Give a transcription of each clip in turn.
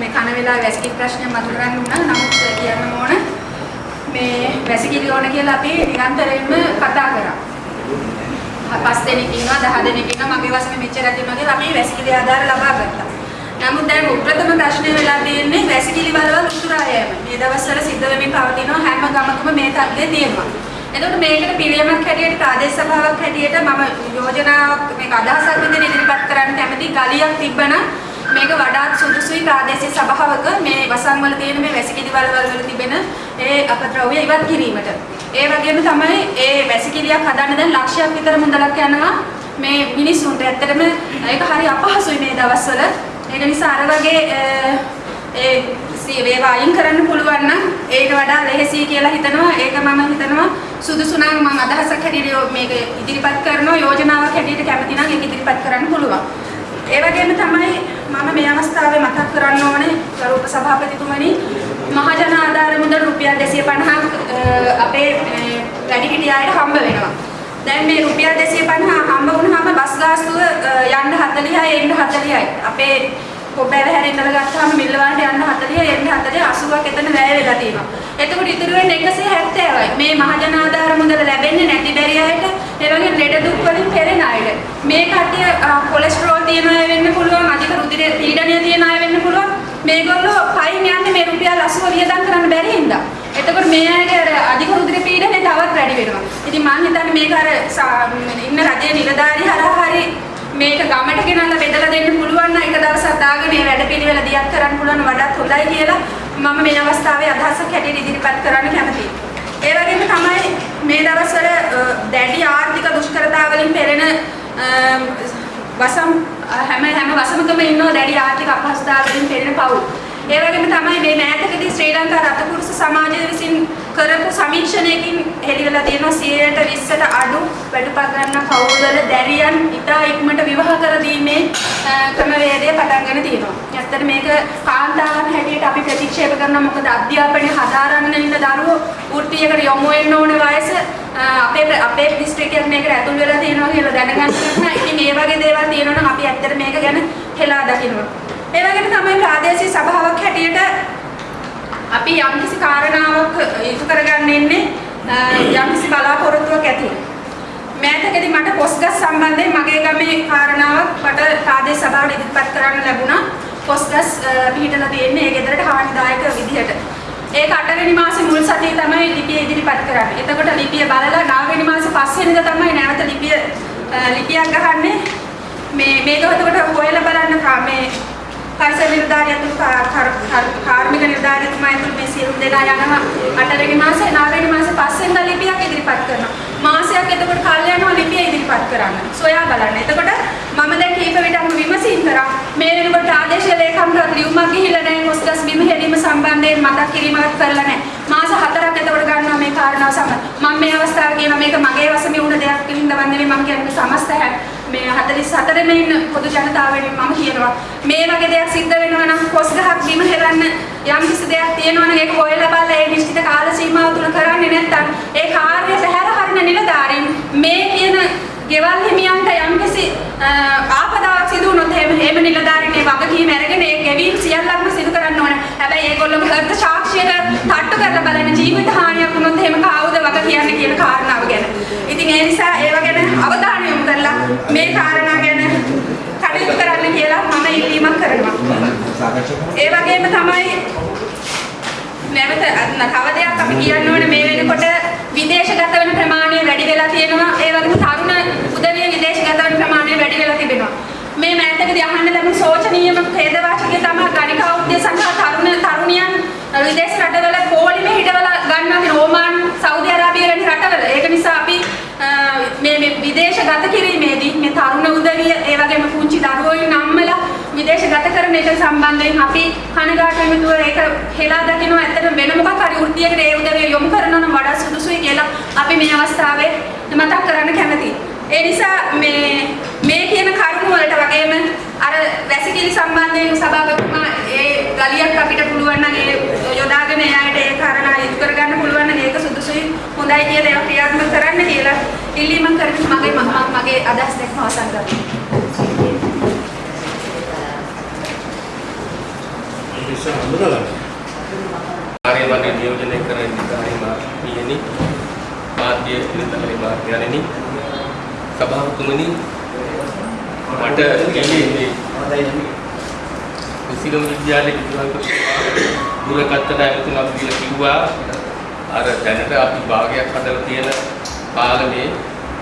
මේ කන වෙලා වැසිකිලි ප්‍රශ්නය මතුරගන්න උනා. නමුත් කියන්න ඕන මේ වැසිකිලි ඕන කියලා අපි නිරන්තරයෙන්ම කතා කරා. පස් දෙනෙක් ඉන්නවා 10 දෙනෙක් ඉන්නවා මගේ වසමේ මෙච්චර තියෙනවා කියලා අපි වැසිකිලි ආධාර ලබා ගත්තා. නමුත් දැන් උප්‍රථම ප්‍රශ්නේ වෙලා තියෙන්නේ වැසිකිලි බලවල් උතුරා යෑම. මේ දවස්වල සිද්ධ වෙමින් පවතිනවා හැම ගමකම මේ තත්ත්වය තියෙනවා. එතකොට මේකට පිළියමක් හැටියට ප්‍රාදේශ සභාවක් හැටියට මම යෝජනාවක් මේක අදහසක් විදිහට ඉදිරිපත් කරන්න කැමති ගලියක් තිබ්බනම් මේක වඩාත් සුදුසුයි ප්‍රාදේශීය සභාවක මේ වසන් වල තියෙන මේ වැසිකිලි බලවල් වල තිබෙන ඒ අපද්‍රව්‍ය ඉවත් කිරීමට. ඒ වගේම තමයි ඒ වැසිකිලියක් හදන්න දැන් ලක්ෂයක් විතර මුදලක් යනවා මේ මිනිස්සුන්ට. ඇත්තටම ඒක හරි අපහසුයි මේ දවස්වල. ඒක නිසා අර වගේ ඒ ඒවා අයින් කරන්න පුළුවන් නම් ඒට වඩා ලෙහෙසි කියලා හිතනවා. ඒක මම හිතනවා සුදුසු නම් මම අදහසක් හැටියට මේක ඉදිරිපත් කරනවා යෝජනාවක් හැටියට කැමති නම් ඒක ඉදිරිපත් කරන්න පුළුවන්. ඒ වගේම තමයි මම මේ අවස්ථාවේ මතක් කරන්න ඕනේ ගරු උපසභාපතිතුමනි මහජන ආධාර මුදල් රුපියල් 250ක් අපේ වැඩිහිටි අයට හම්බ වෙනවා. දැන් මේ රුපියල් 250 හම්බ වුණාම බස් ගාස්තුව යන්න 40යි එන්න 40යි. අපේ කොබ්බෑව හැරෙන්නල ගත්තාම මිල්ලවන්ට යන්න 40 එන්න 40 80ක් එතන වැය වෙලා තියෙනවා. එතකොට ඉතුරු වෙන්නේ 170යි. මේ මහජන ආධාර මුදල ලැබෙන්නේ නැති බැරි අයට, ඒ වගේ ලෙඩ දුක් වලින් පෙළෙන අයට. මේ කට්ටිය කොලෙස්ටරෝල් තියෙන අය වෙන්න පුළුවන්, අධික රුධිර පීඩනය තියෙන අය වෙන්න පුළුවන්. මේගොල්ලෝ පයින් යන්නේ මේ රුපියල් 80 වියදම් කරන්න බැරි හින්දා. එතකොට මේ අයගේ අර අධික රුධිර පීඩනය තවත් වැඩි වෙනවා. ඉතින් මම හිතන්නේ මේක අර ඉන්න රජයේ නිලධාරී හරහා හරි මේක ගමට ගෙනල්ලා බෙදලා දෙන්න පුළුවන් නම් එක දවසක් දාගෙන මේ වැඩපිළිවෙල දියත් කරන්න පුළුවන් වඩාත් හොඳයි කියලා මම මේ අවස්ථාවේ අදහසක් හැටියට ඉදිරිපත් කරන්න කැමතියි. ඒ වගේම තමයි මේ දවස්වල දැඩි ආර්ථික දුෂ්කරතාවලින් පෙළෙන වසම් හැම හැම වසමකම ඉන්නවා දැඩි ආර්ථික අපහසුතාවලින් පෙළෙන පවුල්. ඒ වගේම තමයි මේ මෑතකදී ශ්‍රී ලංකා රතපුරුෂ සමාජය විසින් කරපු සමීක්ෂණයකින් හෙළිවෙලා තියෙනවා 120ට අඩු වැඩපත් ගන්න පවුල්වල දැරියන් ඉතා ඉක්මනට විවාහ කර දීමේ ක්‍රමවේදය පටන් ගන්න තියෙනවා. ඇත්තට මේක කාන්තාවන් හැටියට අපි ප්‍රතික්ෂේප කරනවා මොකද අධ්‍යාපනය හදාරන්න ඉන්න දරුවෝ වෘත්තියකට යොමු වෙන්න ඕන වයස අපේ අපේ දිස්ත්‍රික්කයක් මේකට ඇතුල් වෙලා තියෙනවා කියලා දැනගන්න නම් ඉතින් මේ වගේ දේවල් තියෙනවා නම් අපි ඇත්තට මේක ගැන හෙලා දකිනවා. ඒ වගේම තමයි ප්‍රාදේශීය සභාවක් හැටියට අපි යම්කිසි කාරණාවක් ඉටු කරගන්න ඉන්නේ යම්කිසි බලාපොරොත්තුවක් ඇතුව. මෑතකදී මට පොස්ගස් සම්බන්ධයෙන් මගේ ගමේ කාරණාවක් මට ප්‍රාදේශ සභාවට ඉදිරිපත් කරන්න ලැබුණා. පොස්ගස් පිහිටලා තියෙන්නේ ඒ ගෙදරට හානිදායක විදිහට. ඒක 8 වෙනි මාසේ මුල් සතියේ තමයි ලිපිය ඉදිරිපත් කරන්නේ. එතකොට ලිපිය බලලා 9 වෙනි මාසේ 5 වෙනිදා තමයි නැවත ලිපිය ලිපියක් ගහන්නේ. මේ මේක එතකොට හොයලා බලන්න මේ පරිසර නිලධාරිය ඇතුළු කාර්මික නිලධාරියතුමා ඇතුළු මේ සියලු දෙනා යනවා. අටවෙනි මාසේ නවවෙනි මාසේ පස්වෙනිදා ලිපියක් ඉදිරිපත් කරනවා. මාසයක් එතකොට කල් යනවා ලිපිය ඉදිරිපත් කරන්න. සොයා බලන්න. එතකොට මම දැන් කීප විටම විමසීම් කරා. මේ වෙනකොට ආදේශීය ලේකම්ට ලියුමක් ගිහිල්ලා නැහැ. කොස්ගස් බිම හෙලීම සම්බන්ධයෙන් මතක් කිරීමක් කරලා නැහැ. මාස හතරක් එතකොට ගන්නවා මේ කාරණාව සමග මම මේ අවස්ථාවේ කියනවා මේක මගේ වශයෙන් වුණ දෙයක් වින්දවන් නෙවෙයි මම කියන්නේ සමස්ත මේ 44 මේ ඉන්න පොදු ජනතාවෙන් මම කියනවා. මේ වගේ දෙයක් සිද්ධ වෙනවා නම් කොස් ගහක් බිම හෙලන්න යම් කිසි දෙයක් තියෙනවා නම් ඒක හොයලා බලලා ඒ නිශ්චිත කාල සීමාව තුල කරන්නේ නැත්නම් ඒ කාර්ය පැහැර හරින නිලධාරීන් මේ කියන ගෙවල් හිමියන්ට යම් කිසි ආපදාවක් සිදු වුණොත් එහෙම එහෙම නිලධාරීන් ඒ වගකීම අරගෙන ඒ ගෙවීම් සියල්ලක්ම සිදු කරන්න ඕනේ. හැබැයි ඒගොල්ලෝ හෘද සාක්ෂියට තට්ටු කරලා බලන ජීවිත හානියක් වුණොත් එහෙම කාවුද වග කියන්නේ කියන කාරණාව ගැන. ඉතින් ඒ නිසා ඒව ගැන අවධානය යොමු කරලා මේ කාරණා ගැන කටයුතු කරන්න කියලා මම ඉල්ලීමක් කරනවා. ඒ වගේම තමයි නැවත තව දෙයක් අපි කියන්න ඕනේ මේ වෙනකොට විදේශගත වෙන ප්‍රමාණය වැඩි වෙලා තියෙනවා. ඒ වගේම තරුණ උදවිය විදේශගත වෙන ප්‍රමාණය වැඩි වෙලා තිබෙනවා. මේ මෑතකදී අහන්න ලැබුණු සෝචනීයම ඛේදවාචකය තමයි ගණිකා උද්දේ සඳහා තරුණ තරුණියන් විදේශ රටවල පොලිමේ හිටවලා ගන්නවා ඕමාන් සෞදි අරාබිය වැනි රටවල. ඒක නිසා අපි මේ මේ විදේශගත කිරීමේදී මේ තරුණ උදවිය ඒ වගේම පුංචි දරුවෝ නම්මලා විදේශගත කරන එක සම්බන්ධයෙන් අපි කනගාටු වෙනුව ඒක හෙලා දකින්න ඇත්තටම වෙන මොකක් හරි වෘත්තියකට ඒ උදවිය යොමු කරනවා නම් වඩා සුදුසුයි කියලා අපි මේ අවස්ථාවේ මතක් කරන්න කැමතියි. ඒ නිසා මේ මේ කියන කරුණු වලට වගේම අර වැසිකිලි සම්බන්ධයෙන් සභාපතිතුමා ඒ ගලියක් අපිට පුළුවන් නම් ඒ යොදාගෙන එයාට ඒ කාරණා ඉදු කරගන්න පුළුවන් නම් ඒක සුදුසුයි හොඳයි කියලා ඒවා ක්‍රියාත්මක කරන්න කියලා ඉල්ලීමක් කරගෙන මගේ මගේ අදහස් දෙකම අවසන් කරනවා. ඉස්සර හඳුනගන්න. ආර්ය මණ්ඩල නියෝජනය කරන නිකායේ මාත්‍යෙනි මාධ්‍ය නිලධාරී මාත්‍යයන්ෙනි සභාපතිතුමනි මට ඊයේ මේ කුසිලම් විද්‍යාලයේ විද්‍යාලය දුරකථන ඇමතුමක් කියලා කිව්වා. අර දැනට අපි භාගයක් හදලා තියෙන පාලමේ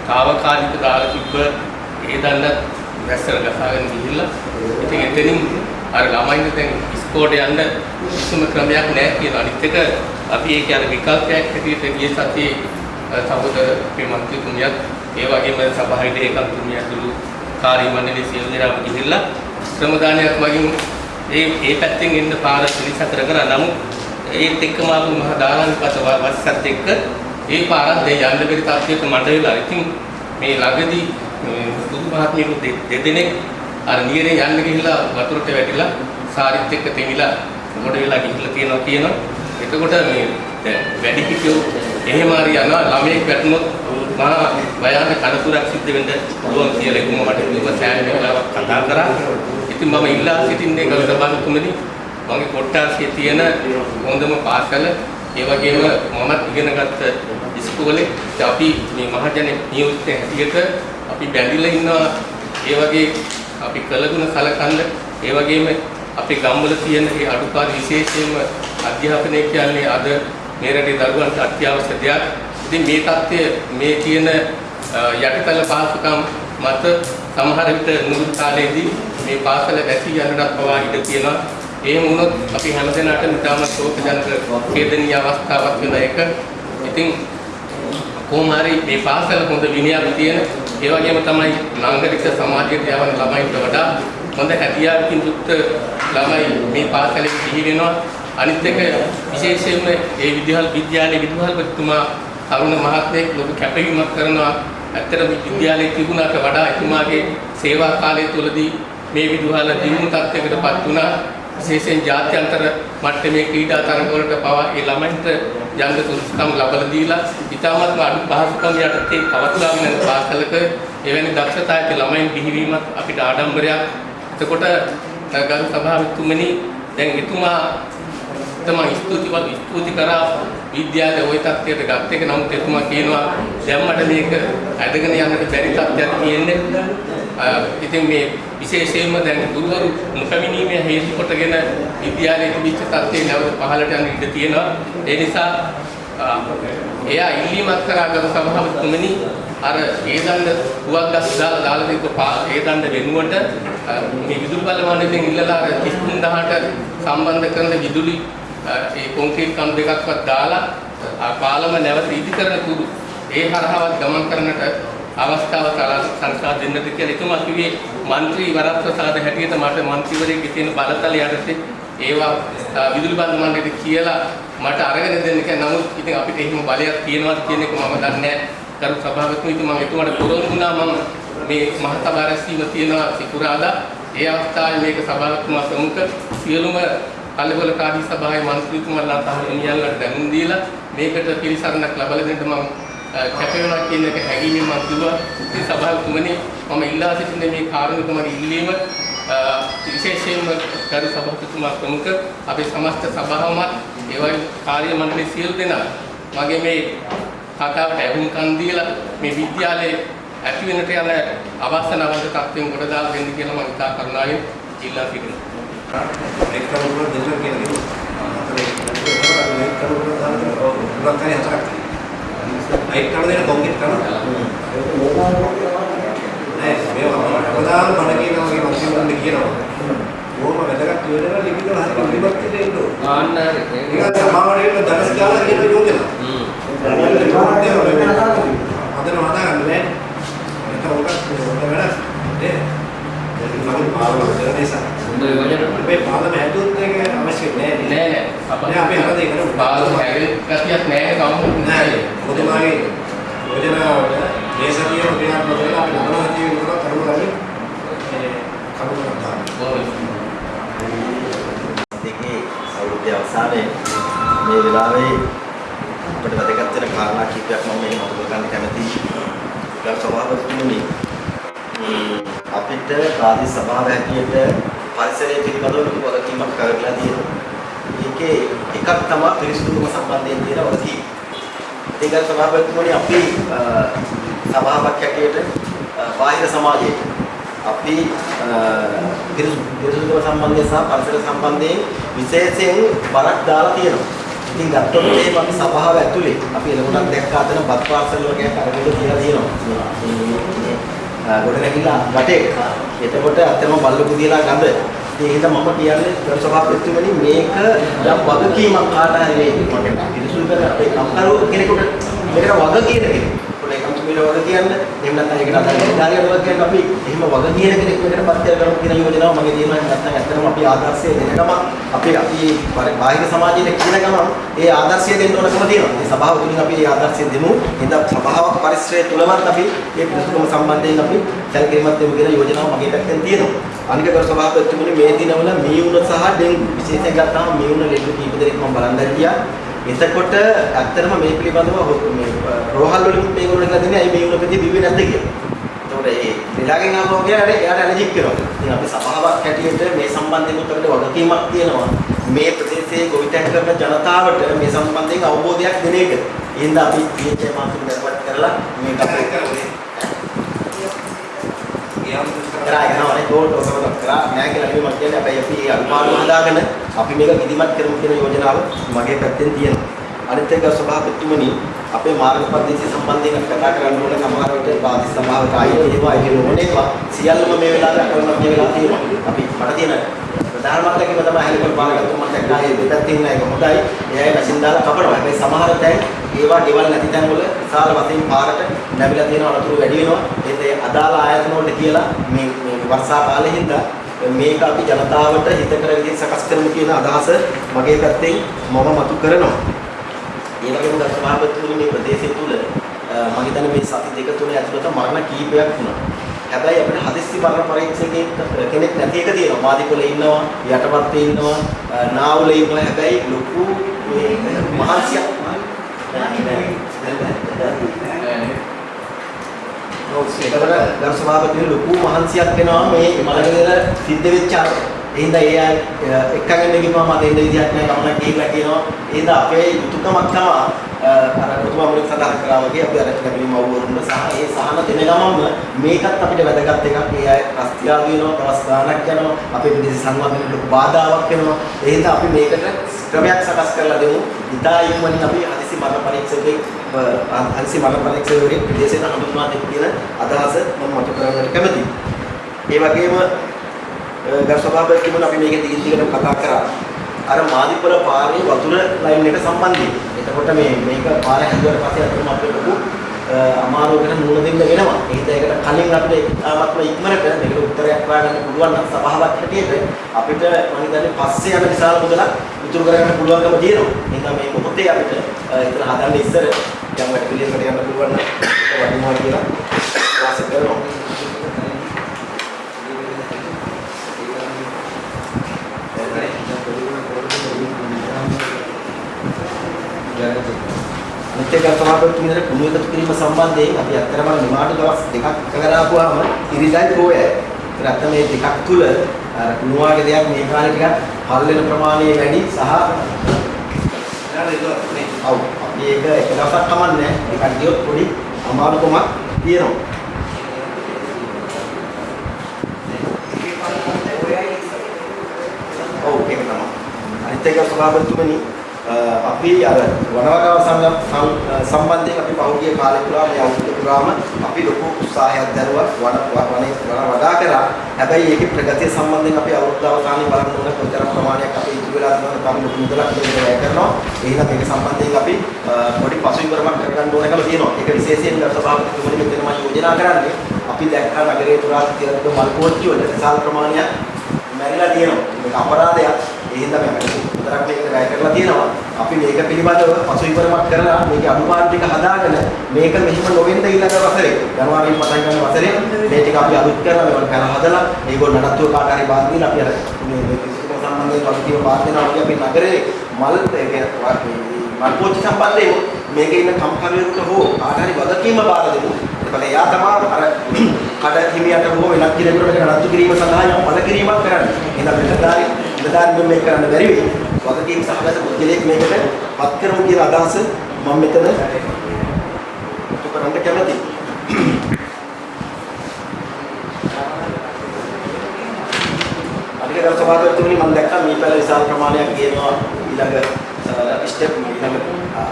తాවකාලික දාලා තිබ්බ ඒ දන්නත් වැස්සර ගසාගෙන ගිහිල්ලා ඉතින් එතනින් අර ළමයින්ට දැන් ඉස්කෝලේ යන්න කිසිම ක්‍රමයක් නැහැ කියන අනිත් එක අපි ඒක යන විකල්පයක් හැටියට ගිය සතියේ සහෝදර අපේ මන්ත්‍රීතුමියත් ඒ වගේම සභාවේ ඒකම්තුමිය ඇතුළු කාර්ය මණ්ඩලයේ සියලු දෙනාම ගිහිල්ලා ශ්‍රම දානයක් වගින් ඒ ඒ පැත්තෙන් එන්න පාර පිළිසතර කරා. නමුත් ඒත් එක්කම ආපු මහා දාලානිපත වස්සත් එක්ක ඒ පාරත් දැන් යන්න බැරි තත්ත්වයක මඩ වෙලා. ඉතින් මේ ළඟදී බුදු මහත්මියු දෙදෙනෙක් අර නියරේ යන්න ගිහිල්ලා වතුරට වැටිලා සාරිත් එක්ක තෙමිලා මොඩ වෙලා ගිහිල්ලා තියෙනවා කියනවා. එතකොට මේ දැන් වැඩි හිටියෝ එහෙම හරි යනවා. ළමයෙක් වැටුනොත් මහා භයානක අනතුරක් සිද්ධ වෙන්න පුළුවන් කියලා එතුමා මට කිව්වා සෑහෙන වෙලාවක් කතා කරා. ඉතින් මම ඉල්ලා සිටින්නේ ගල් සභාවතුමනි මගේ කොට්ටාසියේ තියෙන හොඳම පාසල. ඒ වගේම මමත් ඉගෙනගත්ත ඉස්කෝලේ. අපි මේ මහජන නියෝජිත හැටියට අපි බැඳිලා ඉන්නවා. ඒ වගේ අපි කළගුණ සලකන්න. ඒ වගේම අපේ ගම්වල තියෙන මේ අඩුපාඩු විශේෂයෙන්ම අධ්‍යාපනය කියන්නේ අද මේ රටේ දරුවන්ට අත්‍යවශ්‍ය දෙයක්. ඉතින් මේ தත්ත්වය මේ තියෙන යටිතල පහසුකම් මත සමහර විට නුරුත් කාලේදී මේ පාසල වැසී යන්නටත් පවා ඉඩ තියෙනවා. එහෙම වුණොත් අපි හැමදෙනාටම ඉතාම ශෝකජනක ඛේදනීය අවස්ථාවක් වෙන එක. ඉතින් කොහොම හරි මේ පාසල හොඳ විනයක් තියෙන ඒ වගේම තමයි නාගරික සමාජයට යවන ළමයින්ට වඩා හොඳ හැකියාවකින් යුක්ත ළමයි මේ පාසලේ සිහි වෙනවා. අනිත් එක විශේෂයෙන්ම ඒ විද්‍යාල විද්‍යාලයේ විද්‍යාලපතිතුමා අරුණ මහත්මයෙක් ලොකු කැපවීමක් කරනවා. ඇත්තටම විද්‍යාලයේ තිබුණාට වඩා එතුමාගේ සේවා කාලය තුළදී මේ විද්‍යාල දියුණු තත්යකටපත් වුණා. විශේෂයෙන් ජාත්‍යන්තර මට්ටමේ ක්‍රීඩා තරඟවලට පවා ඒ ළමයින්ට යන්න සුදුසුකම් ලබා දීලා ඉතාමත්ම අඩු පහසුකම් යටතේ පවත්වාගෙන යන පාසලක එවැනි දක්ෂතා ඇති ළමයින් බිහිවීමත් අපිට ආඩම්බරයක්. එතකොට ගරු සභාවතුමනි දැන් එතුමා තමයි ස්තුතිවත් ස්තුති කරා. විද්‍යාලයේ ওই තත්ත්වයට ගත් එක. නමුත් එතුමා කියනවා දැන් මට මේක ඇදගෙන යන්නට බැරි තත්ත්වයක් තියෙන්නේ. ඉතින් මේ විශේෂයෙන්ම දැන් ගුරුවරු නොපැමිණීමේ හේතු කොටගෙන විද්‍යාලයේ තිබිච්ච තත්ත්වේ නැවත පහළට යන ඉඩ තියෙනවා. ඒ නිසා එයා ඉල්ලීමක් කරා ගරු සභාවතුමනි අර ඒ දණ්ඩ පුවක් ගස් දාලා දාලා තිබ්බ ඒ දණ්ඩ වෙනුවට මේ විදුලි බල මණ්ඩලයෙන් ඉල්ලලා අර 33000ට සම්බන්ධ කරන විදුලි ඒ කොන්ක්‍රීට් කණු දෙකක්වත් දාලා පාලම නැවත ඉදි කරන කුඩු ඒ හරහාවත් ගමන් කරන්නට අවස්ථාව සලසා දෙන්නද කියලා එතුමා කිව්වේ മന്ത്രി වරප්‍රසාද හැටියට මට മന്ത്രിවරයෙක්ගේ තියෙන බලතල යටතේ ඒවා විදුලි බඳ මණ්ඩලෙට කියලා මට අරගෙන දෙන්න කියලා. නමුත් ඉතින් අපිට එහෙම බලයක් තියෙනවද කියන එක මම දන්නේ නැහැ. කරු සභාවකතුමා ඉතින් මම එතුමාට පොරොන්දුනා මම මේ මහතා බාරැසීම තියෙනවා සිකුරාදා. ඒ අවස්ථාවේ මේක සභාවකතුමා ප්‍රමුඛ සියලුම කලබලකාරී සභාවේ මන්ත්‍රීතුමාලා තහනම් දැනුම් දීලා මේකට පිළිසරණක් ලබා දෙන්න මම කැප වෙනවා කියන එක හැඟීමෙන් මම කිව්වා ඉතින් සභාවතුමනි මම ඉල්ලා සිටින මේ කාරණක මගේ ඉල්ලීම විශේෂයෙන්ම ගරු සභාපතිතුමා ප්‍රමුඛ අපේ සමස්ත සභාවමත් ඒ වගේ කාර්ය මණ්ඩලයේ සියලු දෙනා මගේ මේ කතාවට ඇහුම්කන් දීලා මේ විද්‍යාලයේ ඇති වෙනට යන අවස්ථාවන්ත තත්ත්වෙන් ගොඩ දාලා දෙන්න කියලා මම ඉතා කරුණාවෙන් ඉල්ලා සිටිනවා. ඒක කවුරුද දෙන්න කියන්නේ. අතේ ඒක කවුරුද දාන්න ඕක හතරක් තියෙනවා. අයිත් කරන දේ කොන්ක්‍රීට් කරනවා. නෑ මේවා අපදාන මඩ කියනවා වගේ මන්ත්‍රීවරුන්ට කියනවා. ඕම වැදගත් යෝජනා ලිපිවල හරි පිළිබත් දෙන්න ඕන. ආන්න හරි. ඒක සමාවරයට දරස් ගාලා කියන යෝජනා. හ්ම්. හදන හදාගන්න බෑ. ඒක උගත් හොඳ වැඩක්. නේ? ඒක තමයි පාරවල් දෙන නිසා. හොඳ යෝජනා. අපේ පාලම හැදුවොත් ඒක අවශ්‍ය නෑ? නෑ නෑ. අපි හරද ඒක නේ. පාලම හැගෙන ගතියක් නෑ කවුරුත් නෑ. ඔබතුමාගේ යෝජනාවට සතියේ ක්‍රියාත්මක කරලා අපි නවන උඩ කරුණාවෙන් මේ කරුණාවක් දාන්න. දෙකේ අවුරුද්දේ අවසානයේ මේ වෙලාවේ අපිට වැදගත් වෙන කාරණා කිහිපයක් මම මේ මතක කරගන්න කැමතියි. ගරු සභාපතිතුමනි අපිට ප්‍රාදේශ සභාව හැටියට පරිසරය පිළිබඳව ලොකු වගකීමක් කරලා තියෙනවා. ඒකේ එකක් තමයි පිරිසිදුකම සම්බන්ධයෙන් තියෙන වගකීම. ඒක සභාපතිතුමනි අපි සභාවක් හැටියට බාහිර සමාජයේ අපි පිරිසිදුකම සම්බන්ධයෙන් සහ පරිසර සම්බන්ධයෙන් විශේෂයෙන් බරක් දාලා තියෙනවා. ඉතින් ගත්තොත් එහෙම අපි සභාව ඇතුලේ අපි එළකොටක් දැක්ක අතන බත් පාර්සල් වගේ කරගෙන තියලා තියෙනවා. ගොඩ නැගිලා වටේ. එතකොට අතනම බල්ලකු දිලා ගඳ. ඒ හින්දා මම කියන්නේ ගරු සභාපතිතුමනි මේක යම් වගකීමක් කාට හරි වේ. මට පිරිසුදු කර අපේ කම්කරු කෙනෙකුට මේකට වග කියන කෙනෙක්. පොලේ කම්තුමිල වග කියන්න. එහෙම නැත්නම් ඒකට අතන නිලධාරියට වග කියන්න අපි එහෙම වග කියන කෙනෙක් මේකට පත් කරගමු කියන යෝජනාව මගේ තියෙනවා. එහෙම නැත්නම් ඇත්තටම අපි ආදර්ශය දෙන ගම අපි අපි බාහිර සමාජයේ කියන ගම ඒ ආදර්ශය දෙන්න ඕනකම තියෙනවා. මේ සභාව තුලින් අපි ඒ ආදර්ශය දෙමු. එහෙනම් සභාවක් පරිශ්‍රය තුලවත් අපි මේ පිරිසුදුකම සම්බන්ධයෙන් අපි සැලකිලිමත් දෙමු කියන යෝජනාව මගේ පැත්තෙන් තියෙනවා. අනික කර සභාපතිතුමනි මේ දිනවල මියුණ සහ ඩෙන්ගු විශේෂයෙන් ගත්තාම මියුණ ලෙඩ කීප දෙනෙක් මම බලන් දැක්කියා. එතකොට ඇත්තටම මේ පිළිබඳව මේ රෝහල් වලින් මේගොල්ලෝ කියලා දෙන්නේ අයි මියුණ ප්‍රති බිව්වේ නැද්ද කියලා. එතකොට ඒ ලෙඩාගෙන් ආපු කෙනා එයාට ඇලර්ජික් වෙනවා. ඉතින් අපි සභාවක් හැටියට මේ සම්බන්ධයෙන් අපිට වගකීමක් තියෙනවා. මේ ප්‍රදේශයේ ගොවිතැන් කරන ජනතාවට මේ සම්බන්ධයෙන් අවබෝධයක් දෙන එක. එහෙනම් අපි PHA මාසෙන් දරවත් කරලා මේක අපේ කරා යනවා. නේ ගෝල් ඔසවන කරා. නෑ කියලා නෙමෙයි මම කියන්නේ හැබැයි අපි ඒ අනුමාන හදාගෙන අපි මේක විධිමත් කරමු කියන යෝජනාව මගේ පැත්තෙන් තියෙනවා. අනිත් එක සභාපතිතුමනි අපේ මාර්ග පද්ධතිය සම්බන්ධයෙන් අපි කතා කරන්න ඕන සමහර විට බාධි සභාවට ආයේ ඒවා ඒක නොනේවා සියල්ලම මේ වෙලාවට කරන්න මේ වෙලාව තියෙනවා. අපි මට තියෙන ප්‍රධානමත් ලැබීම තමයි හෙලිකොප්ටර් පාරකට මම දැක්කා. ඒ දෙපැත්තේ ඉන්න එක හොඳයි. එයායි මැෂින් දාලා කපනවා. හැබැයි සමහර තැන් ඒවා ගෙවල් නැති තැන් වල විශාල වශයෙන් පාරට නැවිලා තියෙන අනතුරු වැඩි වෙනවා ඒත් ඒ අදාළ ආයතන වලට කියලා මේ මේ වර්ෂා කාලේ හින්දා මේක අපි ජනතාවට හිතකර විදිහට සකස් කරමු කියන අදහස මගේ පැත්තෙන් මම මතු කරනවා ඒ වගේම ගත සභාපතිතුමනි මේ ප්‍රදේශය තුල මම හිතන්නේ මේ සති දෙක තුන ඇතුළත මරණ කීපයක් වුණා. හැබැයි අපිට හදිස්සි මරණ පරීක්ෂකෙක් කෙනෙක් නැති එක තියෙනවා. මාදිකොලේ ඉන්නවා, යටපත්තේ ඉන්නවා, නාවුලේ ඉන්නවා. හැබැයි ලොකු මේ මහන්සියක් ඒකට ගරු සභාපතිතුමනි ලොකු මහන්සියක් වෙනවා. මේ මලගෙදර සිද්ධ වෙච්ච අර එහෙනම් ඒ අය එක්කගෙන ගිහම මම දෙන්න විදිහක් නැහැ. ගමනක් ගිහිල්ලා කියනවා. එහෙනම් අපේ යුතුයකමක් තමයි අර ඔතුමා මුලින් සඳහන් කරා වගේ අපි අර කැපිලි මව්වරුන්ට සහ ඒ සහන දෙන ගමන්ම මේකත් අපිට වැදගත් එකක්. ඒ අය රස්තියාදු වෙනවා දවස් ගාණක් යනවා අපේ විදේශ සංවර්ධනයට ලොකු බාධාවක් වෙනවා. එහෙනම් අපි මේකට ක්‍රමයක් සකස් කරලා දෙමු. ඉතා ඉක්මනින් අපි හදිසි මරණ පරීක්ෂකෙක් හදිසි මරණ පරීක්ෂකවරයෙක් විදේශයට හඳුන්වා දෙන්න කියන අදහස මම මත කරගන්න කැමතියි ඒ වගේම ගරු සභාපතිතුමනි අපි මේක දිගින් දිගටම කතා කරා. අර මාදිපුර පාරේ වතුර ලයින් එක සම්බන්ධයෙන්. එතකොට මේ මේක පාර හැදුවට පස්සේ අතනම අපිට ලොකු අමාරුවකට මුහුණ දෙන්න වෙනවා. ඒකද ඒකට කලින් අපිට ඉතාමත්ම ඉක්මනට මේකට උත්තරයක් හොයාගන්න පුළුවන් නම් සභාවක් හැටියට අපිට මම හිතන්නේ පස්සේ යන විශාල මුදලක් ඉතුරු කරගන්න පුළුවන්කම තියෙනවා. එහෙනම් මේ මොහොතේ අපිට එතන හදන්න ඉස්සර යම් වැඩ පිළිවෙලකට යන්න පුළුවන් නම් ඒක වටිනවා කියලා වාසය කරනවා. අනිත් එක සභාපතිතුමීට කුණු එකතු කිරීම සම්බන්ධයෙන් අපි අත්‍තරම නිමාඩු දවස් දෙකක් කරාපුවාම ඉරිදයි පෝයයි. ඒත් අත්ත මේ දෙකක් තුල අර කුණු වගේ දෙයක් මේ කාලේ ටිකක් පල් වෙන ප්‍රමාණය වැඩි සහ ඔව් අපි ඒක එක දවසක් කමන්නේ ඒකට ගියොත් පොඩි අමාරුකමක් තියෙනවා. ඔව් ඒක තමයි. අනිත් එක සභාපතිතුමනි අපි අර වනවගාව සම්බන්ධයෙන් අපි පහුගිය කාලේ පුරා මේ අවුරුදු පුරාම අපි ලොකු උත්සාහයක් දරුවා වන වනේ වන වඩා කරා. හැබැයි ඒකේ ප්‍රගතිය සම්බන්ධයෙන් අපි අවුරුදු අවසානයේ බලන්න ඕන කොතරම් ප්‍රමාණයක් අපි ඉතුරු වෙලා තියෙනවද අපි ලොකු මුදලක් දෙන්න කරනවා. එහෙනම් මේක සම්බන්ධයෙන් අපි පොඩි පසුබිමක් කරගන්න ඕනකම තියෙනවා. ඒක විශේෂයෙන් ගත සභාපතිතුමනි මෙතන මම යෝජනා කරන්නේ අපි දැක්කා නගරයේ පුරා තියන මල් කෝච්චි වල විශාල ප්‍රමාණයක් මැරිලා තියෙනවා. මේක අපරාධයක්. ඒ හින්දා මේ විතරක් මේකට වැය කරලා තියෙනවා. අපි මේක පිළිබඳව පසුවිපරමක් කරලා මේක අනුපාත ටික හදාගෙන මේක මෙහෙම නොවෙන්න ඊළඟ වසරේ ජනවාරි පටන් ගන්න වසරේ මේ ටික අපි අලුත් කරලා මේවට කර හදලා ඒගොල්ලෝ නඩත්තුව කාට හරි බාර දීලා අපි අර මේ මේ කිසිම සම්බන්ධයෙන් වගකීම බාර දෙනවා වගේ අපි නගරේ මල් ඒ කියන්නේ මල් පෝච්චි සම්බන්ධයෙන් මේකේ ඉන්න කම්කරුවෙකුට හෝ කාට හරි වගකීම බාර දෙමු. එතකොට එයා තමයි අර කඩ හිමියට හෝ වෙනත් කෙනෙකුට මේක නඩත්තු කිරීම සඳහා යම් පළ කිරීමක් කරන්න. එහෙනම් මෙතනදාරි ඉඳදාරින් මේක කරන්න බැරි වෙයි. වගකීම් සහගත පුද්ගලයෙක් මේකට පත් කරමු කියන අදහස මම මෙතන කරන්න කැමතියි. අනික ගරු සභාපතිතුමනි මම දැක්කා මේ පැල විශාල ප්‍රමාණයක් ගේනවා ඊළඟ ස්ටෙප් ඊළඟ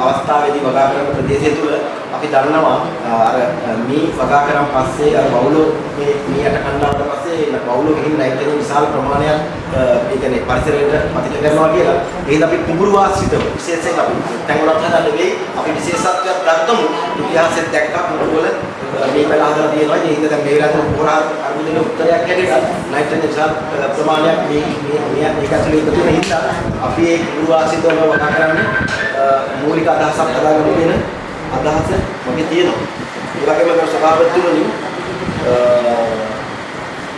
අවස්ථාවේදී වගා කරන ප්‍රදේශය තුල අපි දන්නවා අර මේ වගා කරන් පස්සේ අර බවුලෝ මේ මේ යට කණ්ඩායමට පස්සේ බවුලෝ ගිහින් නයිට්‍රජන් විශාල ප්‍රමාණයක් ඒ කියන්නේ පරිසරයට පතිත කරනවා කියලා. ඒකද අපි කුඹුරු වාසිතව විශේෂයෙන් අපි තැන්වලත් හදන්න වෙයි. අපි විශේෂත්වයක් ගත්තමු ඉතිහාසෙත් දැක්කා කුඹුරු වල මේ පැල හදලා තියෙනවා. ඒ හින්දා දැන් මේ වෙලාවට පොරා අරුදින උත්තරයක් හැටියට නයිට්‍රජන් විශාල ප්‍රමාණයක් මේ මේ මේ මේක ඇතුලේ එකතු වෙන හින්දා අපි ඒ කුඹුරු වාසිතව වගා කරන්න මූලික අදහසක් හදාගන්න කියන අදහස මගේ තියෙනවා. ඒ වගේම ගරු සභාපතිතුමනි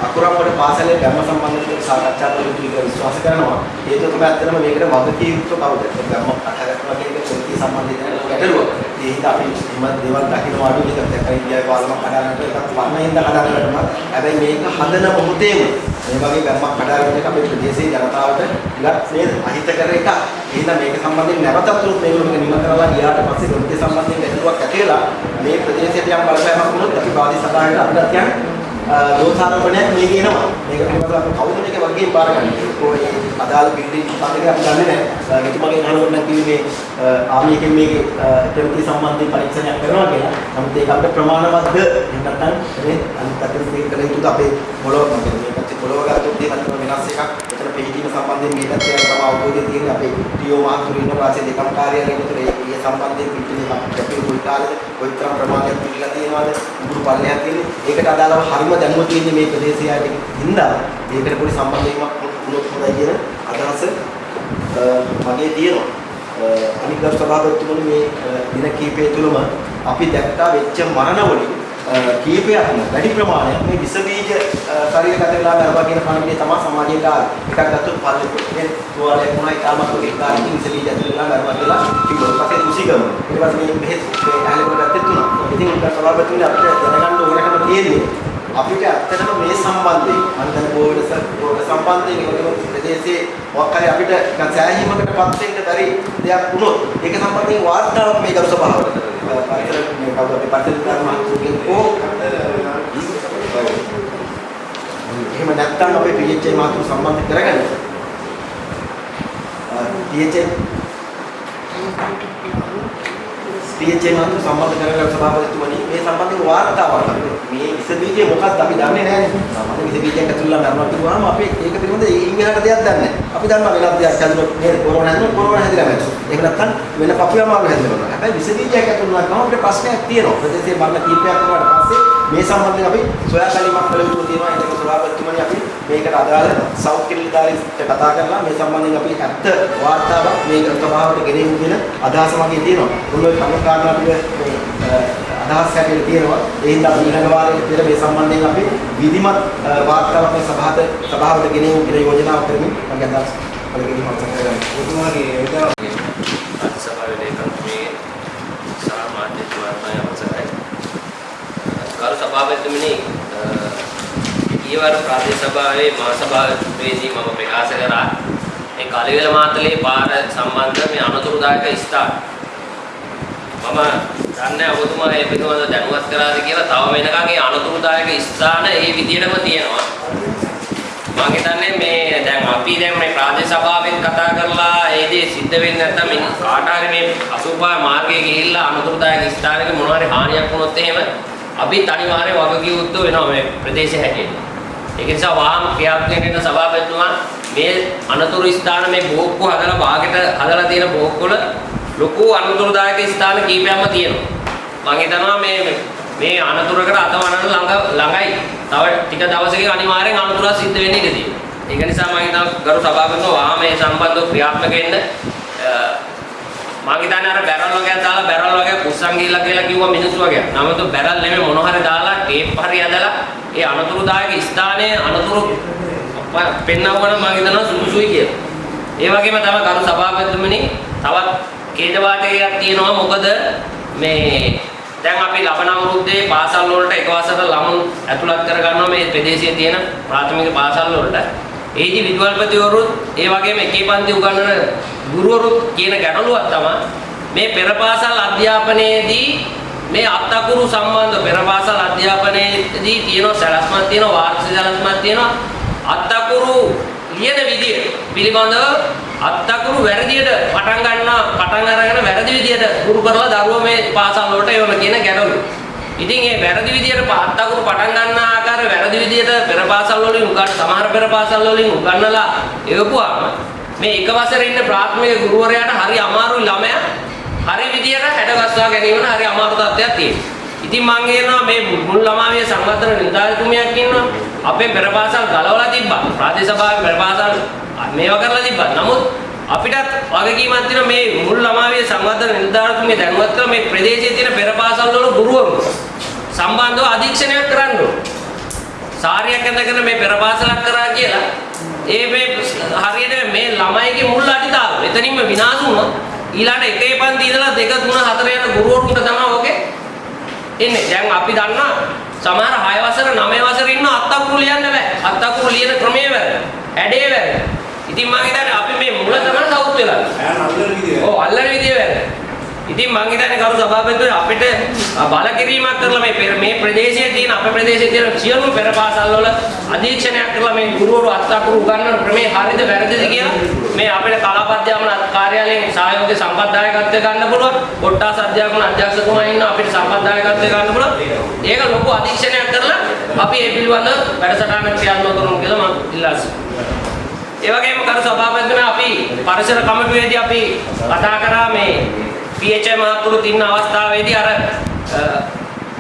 අකුරම්බඩ පාසලේ ධර්ම සම්බන්ධව සාකච්ඡා කළ යුතු කියලා විශ්වාස කරනවා. හේතුව තමයි ඇත්තටම මේකට වගකීම් යුක්ත කවුද? ධර්ම කටහඬ කියන එක පොලිසිය සම්බන්ධයෙන් ගැටලුවක්. ඒ හින්දා අපි හිම දේවල් දකින්න අඩු එක දැක්කයි ඉන්දියාවේ පාලම කඩාගන්න එකක් වර්ණයෙන් කඩාගන්න හැබැයි මේක හදන මොහොතේම මේ වගේ ධර්මයක් කඩාගෙන එක අපේ ප්‍රදේශයේ ජනතාවට ඉලක්ක නේද? අහිත කර එක. එහෙනම් මේක සම්බන්ධයෙන් නැවතත් උත් මේගොල්ලෝ මේක නිම කරලා ගියාට පස්සේ ගොඩේ සම්බන්ධයෙන් ගැටලුවක් ඇති වෙලා මේ ප්‍රදේශයට යම් බලපෑමක් වුණොත් අපි බාධි සභාවට අපිට යන දෝෂාරෝපණයක් මේ කියනවා. මේක පිළිබඳව අපි කවුද මේක වගේ බාරගන්නේ? කොහේ අදාළ බිල්ඩින් පදක අපි දන්නේ නැහැ. මෙතුමගෙන් අහනකොට නම් කිව්වේ මේ ආමියකින් මේකේ ප්‍රවෘත්ති සම්බන්ධයෙන් පරීක්ෂණයක් කරනවා කියලා. නමුත් ඒක අපිට ප්‍රමාණවත්ද? එහෙම නැත්නම් මේ අනිත් පැත්තට මේක කළ යුතුද අපේ මොළොව මොකද මේ පැත්තේ පොළොව ගත්තොත් එහෙම නැත්නම් වෙනස් එකක්. එතන පිළිදීම සම්බන්ධයෙන් මේ පැත්තේ තම අවබෝධය තියෙන අපේ ටීఓ මහතුරු ඉන්න වාසිය දෙකම කාර්යාලයෙන් උතර ඒ ඒ සම්බන්ධයෙන් පිළිදීම අපිට කොයි කාලෙද කොයි තරම් ප්‍රමාණයක් පිළිලා තියෙනවද? උගුරු පල්ලයක් තියෙන්නේ. ඒකට අදාළව හරිම දැනුම තියෙන්නේ මේ ප්‍රදේශයයි හින්දා මේකට පොඩි සම්බන්ධයක් වුණොත් හොඳයි කියන අදහස මගේ තියෙනවා. අනිත් ගරු සභාපතිතුමනි මේ දින කිහිපය තුළම අපි දැක්කා වෙච්ච මරණවලින් කීපයක්ම වැඩි ප්‍රමාණයක් මේ විස බීජ ශරීරගත වෙලා මරවා කියන කණිනේ තමයි සමාජයට ආවේ. එකක් ගත්තොත් පල්ලේ තුවාලයක් වුණා ඉතාමත් ඔගේ කාර්යකින් විස බීජ ඇතුළේ වෙලා මරවා කියලා කිව්වා. පස්සේ කුසිගම. ඊට පස්සේ මේ බෙහෙත් මේ ඇලෙකට ගත්තේ තුනක්. ඉතින් ගරු සභාපතිතුමනි අපිට දැනගන්න ඕනකම තියෙන්නේ අපිට ඇත්තටම මේ සම්බන්ධයෙන් අන්තර බෝඩ බෝඩ සම්බන්ධයෙන් ඒකම ප්‍රදේශයේ මොකක් හරි අපිට සෑහීමකට පත් වෙන්න බැරි දෙයක් වුණොත් ඒක සම්බන්ධයෙන් වාර්තාවක් මේ ගරු සභාවට පරිසර මේ කවුද අපි පරිසර ධර්ම මහතුරුගෙන් ඕ එහෙම නැත්නම් අපේ PHA මහතුරු සම්බන්ධ කරගන්න PHA PHA මහතුරු සම්බන්ධ කරගන්න සභාපතිතුමනි මේ සම්බන්ධව වාර්තාවක් අපිට මේ විස බීජය මොකක්ද අපි දන්නේ නැහැ නේ. විස බීජයක් ඇතුළේ මරනවා කිව්වම අපි ඒක පිළිබඳ ඉංග්‍රීසියට දෙයක් දන්නේ නැහැ. අපි දන්නවා වෙනත් දෙයක් හැදුනොත් නේද කොරෝනා හැදුනොත් කොරෝනා හැදිලා නැහැ. එහෙම නැත්නම් වෙන පපුව අමාරු හැදෙනවා. හැබැයි විස බීජයක් ඇතුළේ වුණාම අපිට ප්‍රශ්නයක් තියෙනවා. ප්‍රදේශයේ මරණ කීපයක් වුණාට පස්සේ මේ සම්බන්ධයෙන් අපි සොයා බැලීමක් කළ යුතු තියෙනවා. ඒක සභාපතිතුමනි අපි මේකට අදාළ සෞඛ්‍ය නිලධාරීන්ට කතා කරලා මේ සම්බන්ධයෙන් අපි ඇත්ත වාර්තාවක් මේ සභාවට ගෙනෙමු කියන අදහස මගේ තියෙනවා. මුළු කරුණු කාරණා ටික මේ අදහස් හැටියට තියෙනවා. ඒ හින්දා අපි ඊළඟ වාරයේ විතර මේ සම්බන්ධයෙන් අපි විධිමත් වාර්තාවක් මේ සභාවට සභාවට ගෙනෙමු කියලා යෝජනාවක් කරමින් මගේ අදහස් වල ගෙනීම අවසන් කරගන්නවා. ඔතුමාගේ එදා අතිසභාවේ ලේකම්තුමිය සහ මාධ්‍යතුමාගේ අවසරයි. ගරු සභාපතිතුමනි ඊවර ප්‍රාදේශ සභාවේ මහා සභාවේදී මම ප්‍රකාශ කරා. මේ කලිවෙල මාතලේ පාර සම්බන්ධ මේ අනතුරුදායක ස්ථාන. මම දන්නේ ඔබතුමා ඒ පිළිබඳව දැනුවත් කරාද කියලා තව වෙනකන් ඒ අනතුරුදායක ස්ථාන ඒ විදිහටම තියෙනවා. මම හිතන්නේ මේ දැන් අපි දැන් මේ ප්‍රාදේශ සභාවෙන් කතා කරලා ඒ දේ සිද්ධ වෙන්නේ නැත්නම් මේ කාට හරි මේ අසුපා මාර්ගයේ ගිහිල්ලා අනුතරදායක ස්ථානයක මොනවා හරි හානියක් වුණොත් එහෙම අපි අනිවාර්යයෙන් වගකීම් යුක්තව වෙනවා මේ ප්‍රදේශය හැටියට. ඒක නිසා වහාම ක්‍රියාත්මක වෙන සභාපතිතුමා මේ අනතුරු ස්ථාන මේ බෝක්කු හදලා භාගයට හදලා තියෙන බෝක්කුවල ලොකු අනතුරුදායක ස්ථාන කීපයක්ම තියෙනවා. මම හිතනවා මේ මේ අනතුරකට අතවනන ළඟ ළඟයි. තව ටික දවසකින් අනිවාර්යෙන් අනතුරක් සිද්ධ වෙන්න ඉඩ තියෙනවා. ඒක නිසා මම හිතනවා ගරු සභාපතිතුමා වහාම මේ සම්බන්ධව ක්‍රියාත්මක වෙන්න මම හිතන්නේ අර බැරල් වගේක් දාලා බැරල් වගේක් උස්සන් ගිහිල්ලා කියලා කිව්වා මිනිස්සු වගේ. නමුත් බැරල් නෙමෙයි මොන හරි දාලා ටේප් හරි ඇදලා ඒ අනතුරුදායක ස්ථානයේ අනතුරු පෙන්නවන මම හිතනවා සුදුසුයි කියලා. ඒ වගේම තමයි ගරු සභාපතිතුමනි තවත් ඛේදවාදයක් තියෙනවා මොකද මේ දැන් අපි ලබන අවුරුද්දේ පාසල් වලට එක වසරක ළමුන් ඇතුළත් කර ගන්නවා මේ ප්‍රදේශයේ තියෙන ප්‍රාථමික පාසල් වලට. ඒදි විදුහල්පතිවරුත් ඒ වගේම එකේ පන්ති උගන්වන ගුරුවරුත් කියන ගැටලුවක් තමයි මේ පෙර පාසල් අධ්‍යාපනයේදී මේ අත්තකුරු සම්බන්ධ පෙර පාසල් අධ්‍යාපනයේදී තියෙන සැලැස්මක් තියෙනවා වාර්ෂික සැලැස්මක් තියෙනවා අත්තකුරු ලියන විදිය පිළිබඳව අත්තකුරු වැරදියට පටන් ගන්නවා පටන් අරගෙන වැරදි විදියට ගුරු කරලා දරුවෝ මේ පාසල් වලට එවන කියන ගැටලු. ඉතින් මේ වැරදි විදියට අත්තකුරු පටන් ගන්න ආකාරය වැරදි විදියට පෙර පාසල් වලින් උගන්න සමහර පෙර පාසල් වලින් උගන්නලා එවපුවාම මේ එක වසරේ ඉන්න ප්‍රාථමික ගුරුවරයාට හරි අමාරුයි ළමයා හරි විදියට හැඩගස්වා ගැනීමන හරි අමාරු තත්ත්වයක් තියෙනවා. ඉතින් මම කියනවා මේ මුල් ළමාවිය සංවර්ධන නිලධාරිතුමියක් ඉන්නවා. අපේ පෙර පාසල් ගලවලා තිබ්බා. ප්‍රාදේශ සභාවේ පෙර පාසල් මේවා කරලා තිබ්බා. නමුත් අපිටත් වගකීමක් තියෙනවා මේ මුල් ළමාවිය සංවර්ධන නිලධාරිතුමිය දැනුවත් කරලා මේ ප්‍රදේශයේ තියෙන පෙර පාසල් වල ගුරුවරු සම්බන්ධව අධීක්ෂණයක් කරන්න ඕනේ. සාරියක් ඇඳගෙන මේ පෙර පාසලක් කරා කියලා ඒ මේ හරියට මේ ළමයිගේ මුල් අඩිතාව එතනින්ම විනාශ වුණොත් ඊළඟ එකේ පන්ති ඉඳලා දෙක තුන හතර යන ගුරුවරුන්ට තමයි ඔකේ එන්නේ. දැන් අපි දන්නා සමහර 6 වසර 9 වසර ඉන්න අත්තකුරු ලියන්න බෑ. අත්තකුරු ලියන ක්‍රමය වැරදි. ඇඩේ වැරදි. ඉතින් මම හිතන්නේ අපි මේ මුල තමයි සවුත් වෙලා. ඈ අල්ලන විදිය. ඔව් අල්ලන විදිය වැරදි. ඉතින් මම හිතන්නේ කරු සභාපතිතුමනි අපිට බල කිරීමක් කරලා මේ පෙර- මේ ප්‍රදේශයේ තියෙන අපේ ප්‍රදේශයේ තියෙන සියලුම පෙර පාසල් වල අධීක්ෂණයක් කරලා මේ ගුරුවරු අත්තකුරු උගන්වන ක්‍රමේ හරිද වැරදිද කියලා මේ අපේ කලාපද්‍යාපන කාර්යාලයෙන් සහයෝගය සම්පත්දායකත්වය ගන්න පුළුවන්. කොට්ටාස අධ්‍යාපන අධ්‍යක්ෂකතුමා ඉන්න අපිට සම්පත්දායකත්වය ගන්න පුළුවන්. ඒක ලොකු අධීක්ෂණයක් කරලා අපි ඒ පිළිබඳව වැඩසටහන ක්‍රියාත්මක කරමු කියලා මම ඉල්ලා සිටිනවා. ඒ වගේම කරු සභාපතිතුමා අපි පරිසර කමිටුවේදී අපි කතා කරා මේ PHI මහතුරුත් ඉන්න අවස්ථාවේදී අර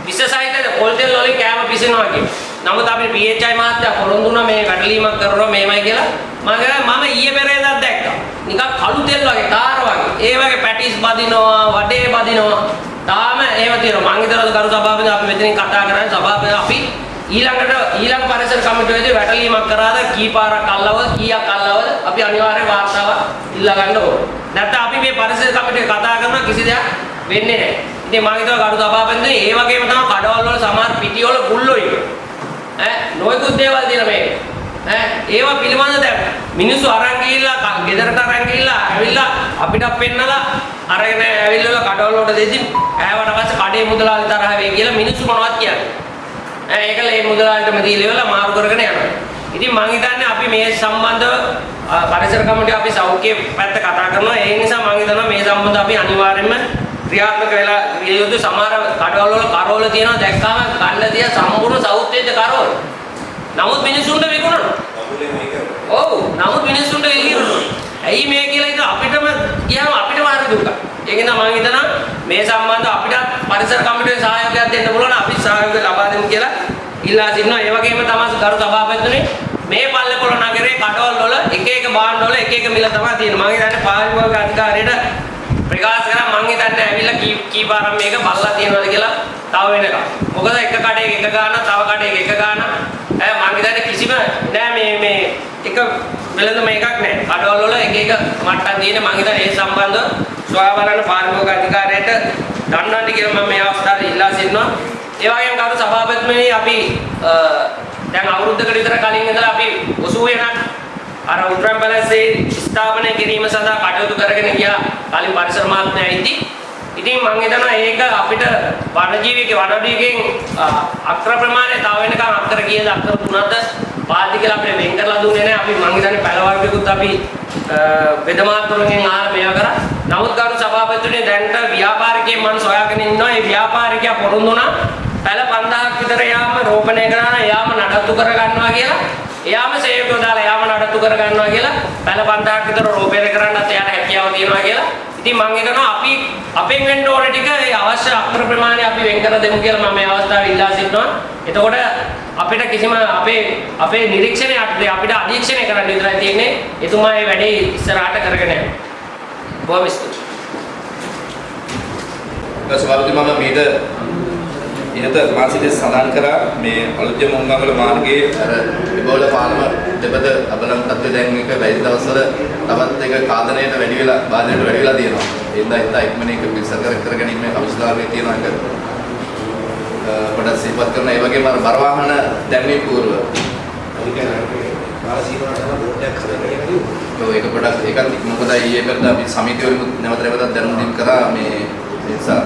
විශේෂයිතද පොල් තෙල් වලින් කෑම පිසිනවා කියන. නමුත් අපි PHI මහත්තයා පොරොන්දු වුණා මේ වැටලීමක් කරනවා මේමයි කියලා. මම කියනවා මම ඊයේ පෙරේදා දැක්කා. නිකන් කළු තෙල් වගේ කාර වගේ. ඒ වගේ පැටිස් බදිනවා, වඩේ බදිනවා. තාම එහෙම තියෙනවා. මං හිතනවා කරු සභාපති අපි මෙතනින් කතා කරන්නේ සභාපති අපි ඊළඟට ඊළඟ පරිසර කමිටුවේදී වැටලීමක් කරාද කී පාරක් අල්ලවද කීයක් අල්ලවද අපි අනිවාර්යෙන් වාර්තාවක් ඉල්ලා ගන්න ඕනේ. නැත්නම් අපි මේ පරිසර කමිටුවේ කතා කරන කිසි දෙයක් වෙන්නේ නැහැ. ඉතින් මම හිතුවා කරු සභාපතිතුමනි ඒ වගේම තමයි කඩවල් වල සමහර පිටිවල ගුල්ලෝ ඉන්න. ඈ නොයෙකුත් දේවල් තියෙන මේක. ඈ ඒවා පිළිබඳ දැන් මිනිස්සු අරන් ගිහිල්ලා ගෙදරට අරන් ගිහිල්ලා ඇවිල්ලා අපිට පෙන්නලා අරගෙන ඇවිල්ලා කඩවල වලට දෙදි ඈවට පස්සේ කඩේ මුදලාලි තරහ වෙයි කියලා මිනිස්සු මොනවද කියන්නේ. ඒකල ඒ මුදලාලටම දීලා ඉවරලා මාරු කරගෙන යනවා. ඉතින් මම හිතන්නේ අපි මේ සම්බන්ධව අ, පරිසර කමිටුව අපි සෞඛ්‍ය පැත්ත කතා කරනවා. ඒ නිසා මම හිතනවා මේ සම්බන්ධව අපි අනිවාර්යයෙන්ම ක්‍රියාත්මක වෙලා විය යුතු සමහර කඩවල වල කරවල තියෙනවා දැක්කම ගන්න තිය සම්පූර්ණ සෞත් වෙච්ච කරවල. නමුත් මිනිසුන්ට විකුණනවා. අපුලේ මේක. ඔව් නමුත් මිනිස්සුන්ට එළියනවා. ඇයි මේ කියලා ඉතින් අපිටම කියහම අපිටම හරි දුක. ඒක නිසා මම හිතනවා මේ සම්බන්ධව අපිට පරිසර කමිටුවේ සහයෝගයක් දෙන්න පුළුවන් අපි සහයෝගය ලබා දෙමු කියලා ඉල්ලා සිටිනවා. ඒ වගේම තමයි ගරු සභාපතිතුමනි මේ පල්ලේපොළ නගරේ කඩවල් වල එක එක භාණ්ඩ වල එක එක මිල තමයි තියෙන්නේ. මම හිතන්නේ පාරිභෝගික අධිකාරියට ප්‍රකාශ කරා මම හිතන්නේ ඇවිල්ලා කී කී පාරක් මේක බලලා තියෙනවද කියලා තව වෙනකම්. මොකද එක කඩේක එක ගාන තව කඩේක එක ගාන ඈ මම හිතන්නේ කිසිම නෑ මේ මේ එක වෙලඳ මේකක් නෑ. කඩවල වල එක එක මට්ටම් තියෙන මම හිතන්නේ ඒ සම්බන්ධව සොයා බලන පාරිභෝගික අධිකාරියට දන්නවන්න කියලා මම මේ අවස්ථාවේ ඉල්ලා සිටිනවා. ඒ වගේම කරු සභාපතිතුමනි අපි අ, දැන් අවුරුද්දකට විතර කලින් ඉඳලා අපි 80 වෙනක් අර උඩරම් පැලසේ ස්ථාපනය කිරීම සඳහා කටයුතු කරගෙන ගියා කලින් පරිසර මහත්මයා ඉදි. ඉතින් මම හිතනවා ඒක අපිට වනජීවික වනජීවිකෙන් අක්‍ර ප්‍රමාණය තව වෙනකන් අක්‍ර කීයද අක්‍ර තුනක්ද පාදි කියලා අපිට වෙන් කරලා දුන්නේ නැහැ. අපි මම හිතන්නේ පැල වර්ගයකුත් අපි වෙදමාතුරුන්ගෙන් ආලා මේවා කරා. නමුත් ගරු සභාපතිතුමනි දැනට ව්‍යාපාරිකයෙක් මම සොයාගෙන ඉන්නවා. ඒ ව්‍යාපාරිකයා පොරොන්දු වුණා පැල 5000ක් විතර යාම රෝපණය කරනවා යාම නඩත්තු කර ගන්නවා කියලා එයාම සේවකව දාලා එයාම නඩත්තු කර ගන්නවා කියලා පැල 5000ක් විතර රෝපණය කරන්නත් එයාට හැකියාව තියෙනවා කියලා. ඉතින් මම හිතනවා අපි අපෙන් වෙන්න ඕන ටික ඒ අවශ්‍ය අක්‍ර ප්‍රමාණය අපි වෙන් කර දෙමු කියලා මම මේ අවස්ථාවේ ඉල්ලා සිටිනවා. එතකොට අපිට කිසිම අපේ අපේ නිරීක්ෂණය අපිට අධීක්ෂණය කරන්න විතරයි තියෙන්නේ. එතුමා මේ වැඩේ ඉස්සරහට කරගෙන යනවා. බොහොම ස්තුතියි. සභාපති මම මීට ඉහත මාසිකේ සඳහන් කරා මේ අලුත්ම මොංගංගල මාර්ගයේ අර ඉබෝල පාලම දෙපද අබලම් තත්ත්වය දැන් එක වැඩි දවස්වල තවත් එක කාදනයට වැඩි වෙලා බාධනයට වැඩි වෙලා තියෙනවා. හින්දා හිතා ඉක්මනින් එක පිළිසකර කරගෙන ඉන්න අවශ්‍යතාවය තියෙනවා එක පොඩක් සිහිපත් කරනවා. ඒ වගේම අර බර වාහන දැන්වීම පූර්ව. ඒක පොඩක් ඒකත් මොකද ඊයේ පෙරද අපි සමිතිවලින් නැවත නැවතත් දැනුම් දීම් කරා මේ නිසා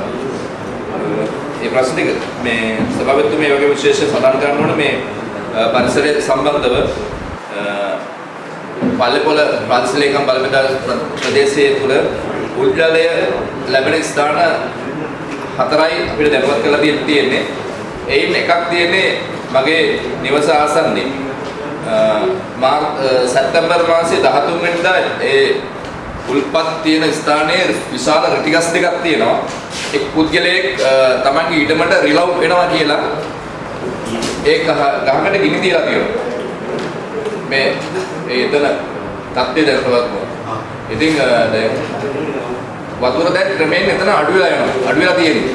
ඒ ප්‍රශ්න ටික මේ සභාපතිතුමා මේ වගේ විශේෂ සඳහන් කරන්න ඕන මේ අ, පරිසරය සම්බන්ධව අ, පල්ලේපොළ ප්‍රාදේශීය ලේකම් බලපෑම් ප්‍රදේශයේ තුල උද්ජලය ලැබෙන ස්ථාන හතරයි අපිට දැනුවත් කරලා තියෙන්න තියෙන්නේ. එයින් එකක් තියෙන්නේ මගේ නිවස ආසන්නයේ. අ, මාර් අ, සැප්තැම්බර් මාසයේ 13 වෙනිදා ඒ උල්පත් තියෙන ස්ථානයේ විශාල රිටිගස් දෙකක් තියෙනවා. එක් පුද්ගලයෙක් අ, තමන්ගේ ඊටමට රිලව් වෙනවා කියලා ඒ ගහ- ගහකට ගිනි තියලා තියෙනවා. මේ ඒ එතන තත්ත්වය දැනටවත් ඉතින් අ, දැන් වතුර දැන් ක්‍රමයෙන් එතන අඩු වෙලා යනවා. අඩු වෙලා තියෙන්නේ.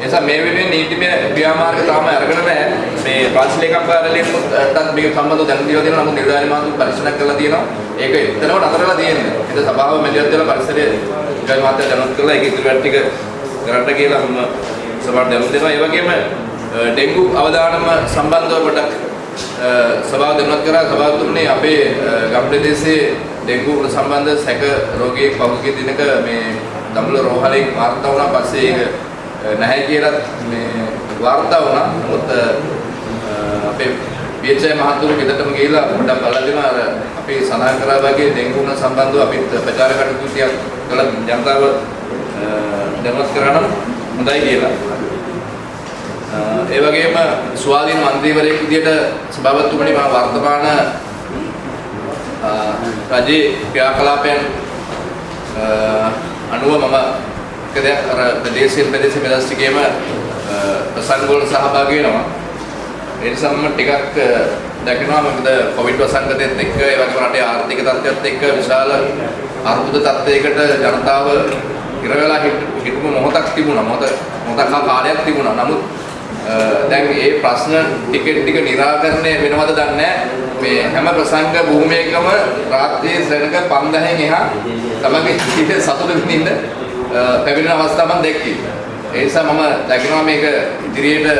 ඒ නිසා මේ වෙනුවෙන් නීතිමය ක්‍රියාමාර්ග තාම අරගෙන නැහැ. මේ ප්‍රාදේශීය කාර්යාලයෙන්ටත් මේක සම්බන්ධව දැනුම් දීලා තියෙනවා. නමුත් නිලධාරි මාතු පරිශීලනය කරලා තියෙනවා. ඒක එතනම නතර වෙලා තියෙන්නේ. ඒක සභාව මෙලියත් වෙලා පරිසරයේ ගයි මාත්‍ය දැනුම් කරලා ඒක ඉදිරි වැඩ ටික කරන්න කියලා මම සභාවට දැනුම් දෙනවා. ඒ වගේම අ, ඩෙන්ගු අවදානම සම්බන්ධව පොඩක් අ, සභාව දැනුවත් කරා සභාවතුමනි අපේ අ, ගම් ප්‍රදේශයේ ඩෙන්ගු සම්බන්ධ සැක රෝගියෙක් පහුගිය දිනක මේ දඹුල රෝහලේ වාර්තා වුණා පස්සේ ඒක අ, නැහැ කියලා මේ වාර්තා වුණා. නමුත් අ, අපේ පියචය මහතුරු ගෙදරටම ගිහිල්ලා පොඩ්ඩක් බලලා දෙනවා අර අපි සඳහන් කරා වගේ ඩෙන්ගු සම්බන්ධව අපිත් ප්‍රචාර කටයුතු ටිකක් කළා ජනතාව අ, දැනුවත් කරා නම් හොඳයි කියලා. අ, ඒ වගේම ස්වාධීන මන්ත්‍රීවරයෙක් විදිහට සභාපතිතුමනි මම වර්තමාන අ, රජයේ ක්‍රියාකලාපයන් අ, අනුව මම එක දෙයක් අර ප්‍රදේශයෙන් ප්‍රදේශ මෙලස් ටිකේම අ, ප්‍රසංග වල සහභාගී වෙනවා. ඒ නිසා මම ටිකක් අ, දැකනවා මොකද කොවිඩ් වසංගතයත් එක්ක ඒ වගේම රටේ ආර්ථික තත්ත්වයත් එක්ක විශාල අර්බුද තත්ත්වයකට ජනතාව ඉර වෙලා හිට- හිටපු මොහොතක් තිබුණා. මොහොත මොහොතක් හා කාලයක් තිබුණා. නමුත් අ, දැන් මේ ප්‍රශ්න ටික ටික निराකරණය වෙනවද දන්නේ නැහැ. මේ හැම ප්‍රසංග භූමියකම රාත්‍රියේ ශ්‍රේණක 5000න් එහා තමගේ ජීවිතේ සතුට විඳින්න අ, පැමිණෙන අවස්ථා මම දැක්කේ. ඒ නිසා මම දකිනවා මේක ඉදිරියට අ,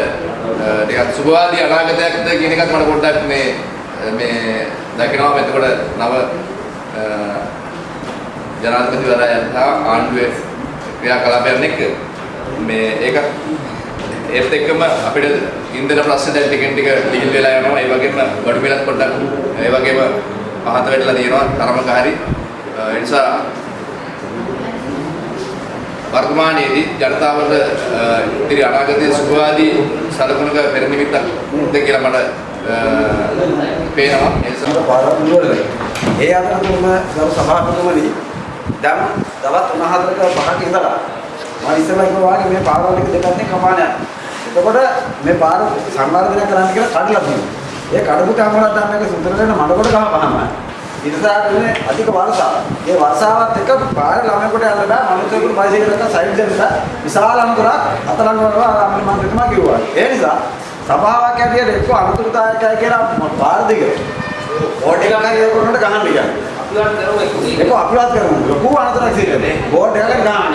ටිකක් සුබවාදී අනාගතයක්ද කියන එකත් මට පොඩ්ඩක් මේ මේ දකිනවා එතකොට නව අ, ජනාධිපතිවරයා සහ ආණ්ඩුවේ ක්‍රියාකලාපයන් එක්ක. මේ ඒක ඒත් එක්කම අපිට ඉන්ධන ප්‍රශ්න දැන් ටිකෙන් ටික ඩීල් වෙලා යනවා. ඒ වගේම බඩු මිලත් පොඩ්ඩක් ඒ වගේම පහත වෙట్లా තියෙනවා තරමක හරි ඒ නිසා වර්තමානයේදී ජනතාවට අ, ඉදිරි අනාගතයේ සුභවාදී සලකුණක පෙර නිමිත්තක් ද කියලා මට අ, පේනවා. ඒ නිසා පාරක් දුරලයි. ඒ අතරතුරම ගරු සභාපතිතුමනි දැන් දවස් 3-4ක පහක ඉඳලා මම ඉස්සෙල්ලා කිව්වා වගේ මේ පාරවල් එක දෙකක් නේ කපාන යනවා. එතකොට මේ පාර සංවර්ධනය කරන්න කියලා කඩලා තියෙනවා. ඒ කඩපු කමලක් දැන් මේක සුන්දර වෙන මඩකොට ගහපහම ඉතිසාරනේ අධික වර්ෂාව. ඒ වර්ෂාවත් එක්ක පාර ළමයෙකුට යන්න බෑ. මනුස්සයෙකුට බයිසිකලයක සයිඩ් දෙන්න විශාල අනුතරක් අතලංග වලවා අම්මල මන්ත්‍රීතුමා කිව්වා. ඒ නිසා සභාවක් ඇටියට එක්ක අනුතුරුදායකයි කියලා පාර දිග බෝඩ් එකක් හරි ඒක කරනකොට ගහන්න කියන්නේ. ඒක අපිවත් කරමු. ලොකු අනතුරක් සිදුවෙන්නේ. බෝඩ් එකකට ගහන්න.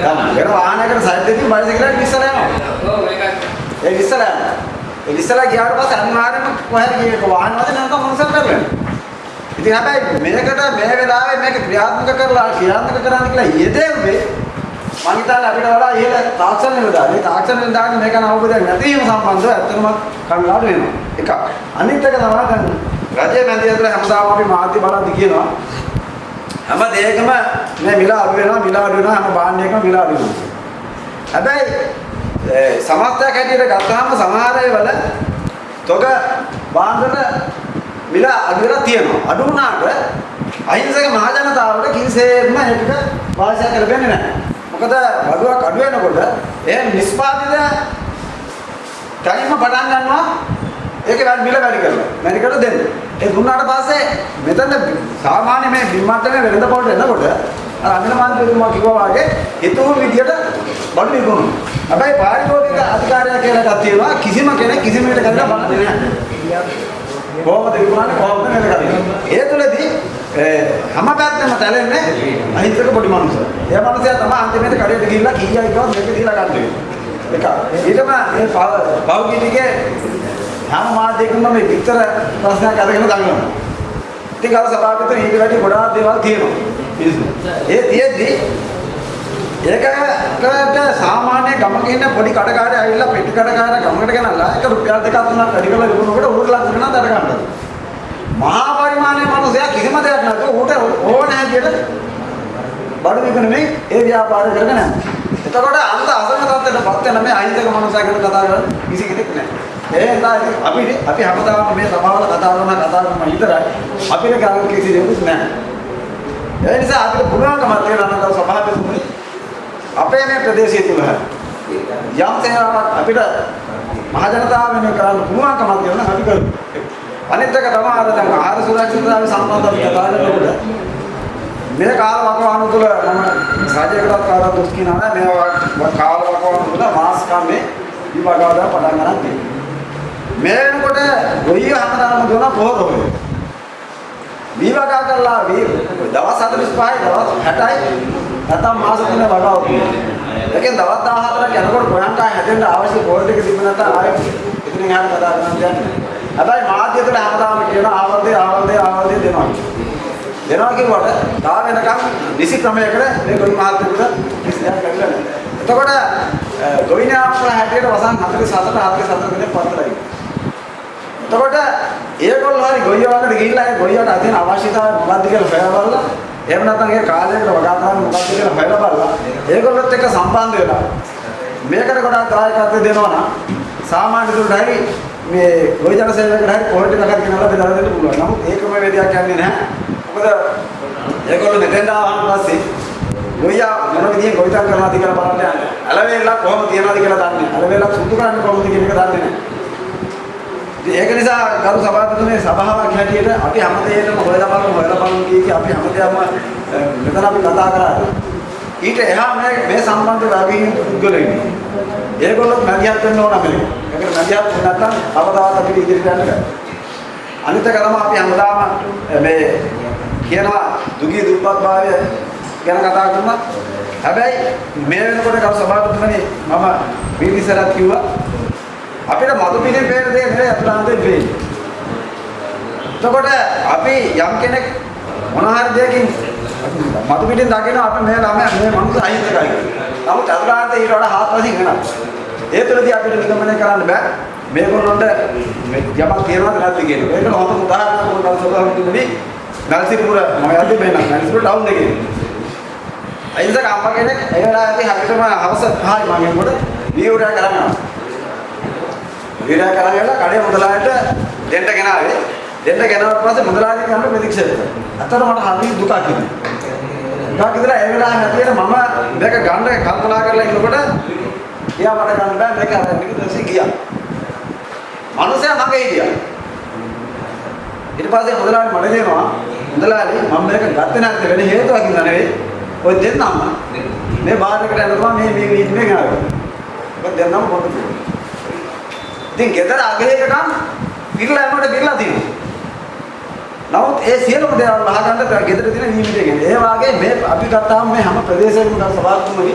ගන්න. ඒක වාහනයකට සයිඩ් දෙකකින් බයිසිකලයක් ඉස්සර යනවා. ඒ ඉස්සර යනවා. ඒ ඉස්සර ගියාට පස්සේ අනිවාර්යයෙන්ම කොහෙද ගියේ වාහන වදින නැත්නම් මොනසක් කරලා. ඉතින් හැබැයි මේකට මේ වෙලාවේ මේක ක්‍රියාත්මක කරලා ක්‍රියාත්මක කරන්න කියලා යෙදෙන්නේ මං හිතන්නේ අපිට වඩා ඉහළ තාක්ෂණ නිලධාරී තාක්ෂණ නිලධාරී මේක ගැන අවබෝධයක් නැති වීම සම්බන්ධව ඇත්තටම කනගාටු වෙනවා. එක. අනිත් එක තමයි රජයේ මැදිහත් ඇතුළේ හැමදාම අපි මාධ්‍ය බලද්දි කියනවා හැම දෙයකම මේ මිල අඩු වෙනවා මිල අඩු වෙනවා හැම භාණ්ඩයකම මිල අඩු වෙනවා. හැබැයි ඒ සමස්තයක් හැටියට ගත්තාම සමහර ඒවල තොග භාණ්ඩවල මිල අඩු වෙලා තියෙනවා. අඩු වුණාට අහිංසක මහජනතාවට කිසිසේත්ම ඒකට වාසිය කරගන්නේ නැහැ. මොකද බඩුවක් අඩු වෙනකොට ඒ නිෂ්පාදිත තනියම පටන් ගන්නවා ඒක වැඩි මිල වැඩි කරලා වැඩි කරලා දෙන්න. ඒ දුන්නාට පස්සේ මෙතන සාමාන්‍ය මේ බිම්මට්ටමේ වෙළඳ පොළට එනකොට අර අමිල මන්ත්‍රීතුමා කිව්වා වගේ හිතුව විදියට බඩු විකුණනවා. හැබැයි පාරිභෝගික අධිකාරිය කියලා එකක් තියෙනවා කිසිම කෙනෙක් කිසිම එකට කරලා බලන්නේ නැහැ. කොහොමද විකුණන්නේ කොහොමද මේක කරන්නේ? ඒ තුලදී හැම පැත්තෙම තැලෙන්නේ අහිංසක පොඩි මනුස්සය. ඒ මනුස්සයා තමයි අන්තිමේට කඩේට ගිහිල්ලා කීයක් කිව්වත් මේක දීලා ගන්න වෙන්නේ. එක. ඊටම මේ පෞද්ගලිකයේ හැම මාධ්‍යයකම මේ විතර ප්‍රශ්නයක් අරගෙන දඟලනවා. ඉතින් අර සභාපති ඊට වැඩි ගොඩාක් දේවල් තියෙනවා. මිනිස්සු. ඒ තියෙද්දි ඒකට සාමාන්‍ය ගමක ඉන්න පොඩි කඩකාරය ඇවිල්ලා පෙට්ටි කඩකාරය ගමකට ගෙනල්ලා එක රුපියල් දෙකක් තුනක් වැඩි කරලා විකුණනකොට ඌට ලක්ෂ ගණන් දර ගන්නවා. මහා පරිමාණයේ මිනිසයා කිසිම දෙයක් නැතුව ඌට ඕන හැටියට බඩු විකුණමින් ඒ ව්‍යාපාරය කරගෙන යනවා. එතකොට අන්ත අසම තත්ත්වයටපත් වෙන මේ අහිංසක මනුස්සයා ගැන කතා කරන කිසි කෙනෙක් නැහැ. ඒ හින්දා ඉතින් අපි අපි හැමදාම මේ සභාවල කතා කරන කතා කරන විතරයි අපිට ගන්න කිසි දෙයක් නැහැ. ඒ නිසා අපිට පුළුවන්කමක් තියෙනවා නම් සභාපතිතුමනි අපේ මේ ප්‍රදේශය තුල යම් සේවාවක් අපිට මහජනතාව වෙනුවෙන් කරන්න පුළුවන්කමක් තියෙනවා නම් අපි කරමු. අනිත් එක තමයි අර දැන් ආහාර සුරක්ෂිතතාවය සම්බන්ධව කතා කරනකොට මේ කාල වකවානු තුල මම රාජ්‍යකටත් කාටවත් දුක් කියනවා නෑ මේ කාල වකවානු තුල මාස් කම්මේ විභාගවල පටන් ගන්න තියෙනවා. මේ වෙනකොට ගොයිය හැමදාම දුන පොහොර හොය. විභාග කරලා වී දවස් 45යි දවස් 60යි නැත්නම් මාස තුන වගාව තියෙනවා. ඒකෙන් දවස් 14ක් යනකොට කොයන්ට හැදෙන්න අවශ්‍ය පොහොර ටික තිබුණ නැත්නම් ආයෙත් ඉතින් එහාට කතා කරන්න දෙන්නේ. හැබැයි මාධ්‍ය තුළ හැමදාම කියන ආවර්දේ ආවර්දේ ආවර්දේ දෙනවා. දෙනවා කිව්වට තා වෙනකම් නිසි ක්‍රමයකට මේ ගොවි මහත්තුන්ට කිසි දෙයක් කරලා නැහැ. එතකොට ගොවිනාපල හැටියට වසන් 47 47 දිනේ පත්තරයි. එතකොට ඒගොල්ලෝ හරි ගොයියවකට ගිහිල්ලා ඒ ගොයියට අදින අවශ්‍යතාවය මොකක්ද කියලා හොයලා එහෙම නැත්නම් ඒ කාලයකට වගා ගන්න මොකක්ද කියලා හොයලා බලලා ඒගොල්ලොත් එක්ක සම්බන්ධ වෙලා මේකට ගොඩාක් දායකත්වය දෙනවා නම් සාමාන්‍ය දුරට හරි මේ ගොවි ජන සේවකකට හරි පොහොර ටිකක් ගෙනල්ලා බෙදලා දෙන්න පුළුවන්. නමුත් ඒකම වේදයක් යන්නේ නැහැ. මොකද ඒගොල්ලෝ මෙතෙන් ආවම පස්සේ ගොයියා මොන විදියෙන් ගොවිතැන් කරනවද කියලා බලන්න යන්නේ. අලවේලක් කොහොම තියනවද කියලා දන්නේ නැහැ. අලවේලක් සුදු කරන්නේ කොහොමද කියන එක දන්නේ නැහැ. ඉතින් ඒක නිසා ගරු සභාපතිතුමේ සභාවක් හැටියට අපි හැමදේටම හොයලා බලමු හොයලා බලමු කිය අපි හැමදේම මෙතන අපි කතා කරා. ඊට එහා මේ මේ සම්බන්ධ වගකීම් පුද්ගලයෝ ඉන්නවා. ඒගොල්ලෝ මැදිහත් වෙන්න ඕන අපිට. ඒකට මැදිහත් වෙන්න නැත්නම් කවදාවත් අපිට ඉදිරියට යන්න බෑ. අනිත් එක තමයි අපි හැමදාම මේ කියනවා දුගී දුප්පත් භාවය ගැන කතා කරනවා. හැබැයි මේ වෙනකොට කව සභාපතිතුමනි මම වීදිසරත් කිව්වා අපිට මතු පිටින් පේන දේ නෙවෙයි අතුලාන්තයෙන් පේන්නේ. එතකොට අපි යම් කෙනෙක් මොන හරි දෙයකින් මතු පිටින් දකිනවා අපි මේ ළමයා මේ මනුස්ස අහිංසකයි කියලා. නමුත් අතුලාන්තේ ඊට වඩා හාත්පසින් වෙනවා. ඒ තුළදී අපිට නිගමනය කරන්න බෑ. මේගොල්ලොන්ට මේ යමක් තියනවද නැද්ද කියන එක. ඒක හොඳ උදාහරණයක් මොකක්ද සභාපතිතුමනි නල්සිපුර මම යද්දි මේ නල්සිපුර ටවුන් එකේ. අයින්සක අම්මා කෙනෙක් ඒ වෙලාවේදී හරියටම හවස 5යි මම එනකොට වීවරය කරනවා. වීරය කරගෙන කඩේ මුදලාට දෙන්න ගෙනාවේ. දෙන්න ගෙනාවට පස්සේ මුදලාලි කන්න ප්‍රතික්ෂේප කරා. අතන මට හරි දුකක් හිතුණා. දුකක් හිතලා ඒ වෙලාවේ හැටියට මම මේක ගන්න කල්පනා කරලා ඉන්නකොට එයා මට ගන්න බෑ මේක අරන් ටික දැසි ගියා. මනුස්සයා මගේ හිටියා. ඊට පස්සේ මුදලාලි මට දෙනවා මුදලාලි මම මේක ගත්තේ නැත්නම් වෙන හේතුවක් ඉඳලා නෙවෙයි. ඔය දෙන්නම මේ බාර් එකට යනකොට මේ මේ වීදි මේ ගාවේ. ඔය දෙන්නම පොඩ්ඩක් ඉතින් ගෙදර අගේකම් පිරලා යනකොට පිරලා තියෙනවා. නමුත් ඒ සියලුම දේවල් අහගන්න ගෙදර තියෙන නියමිතය කියන්නේ. ඒ වාගේ මේ අපි ගත්තාම මේ හැම ප්‍රදේශයකම ගන්න සභාත්මකයි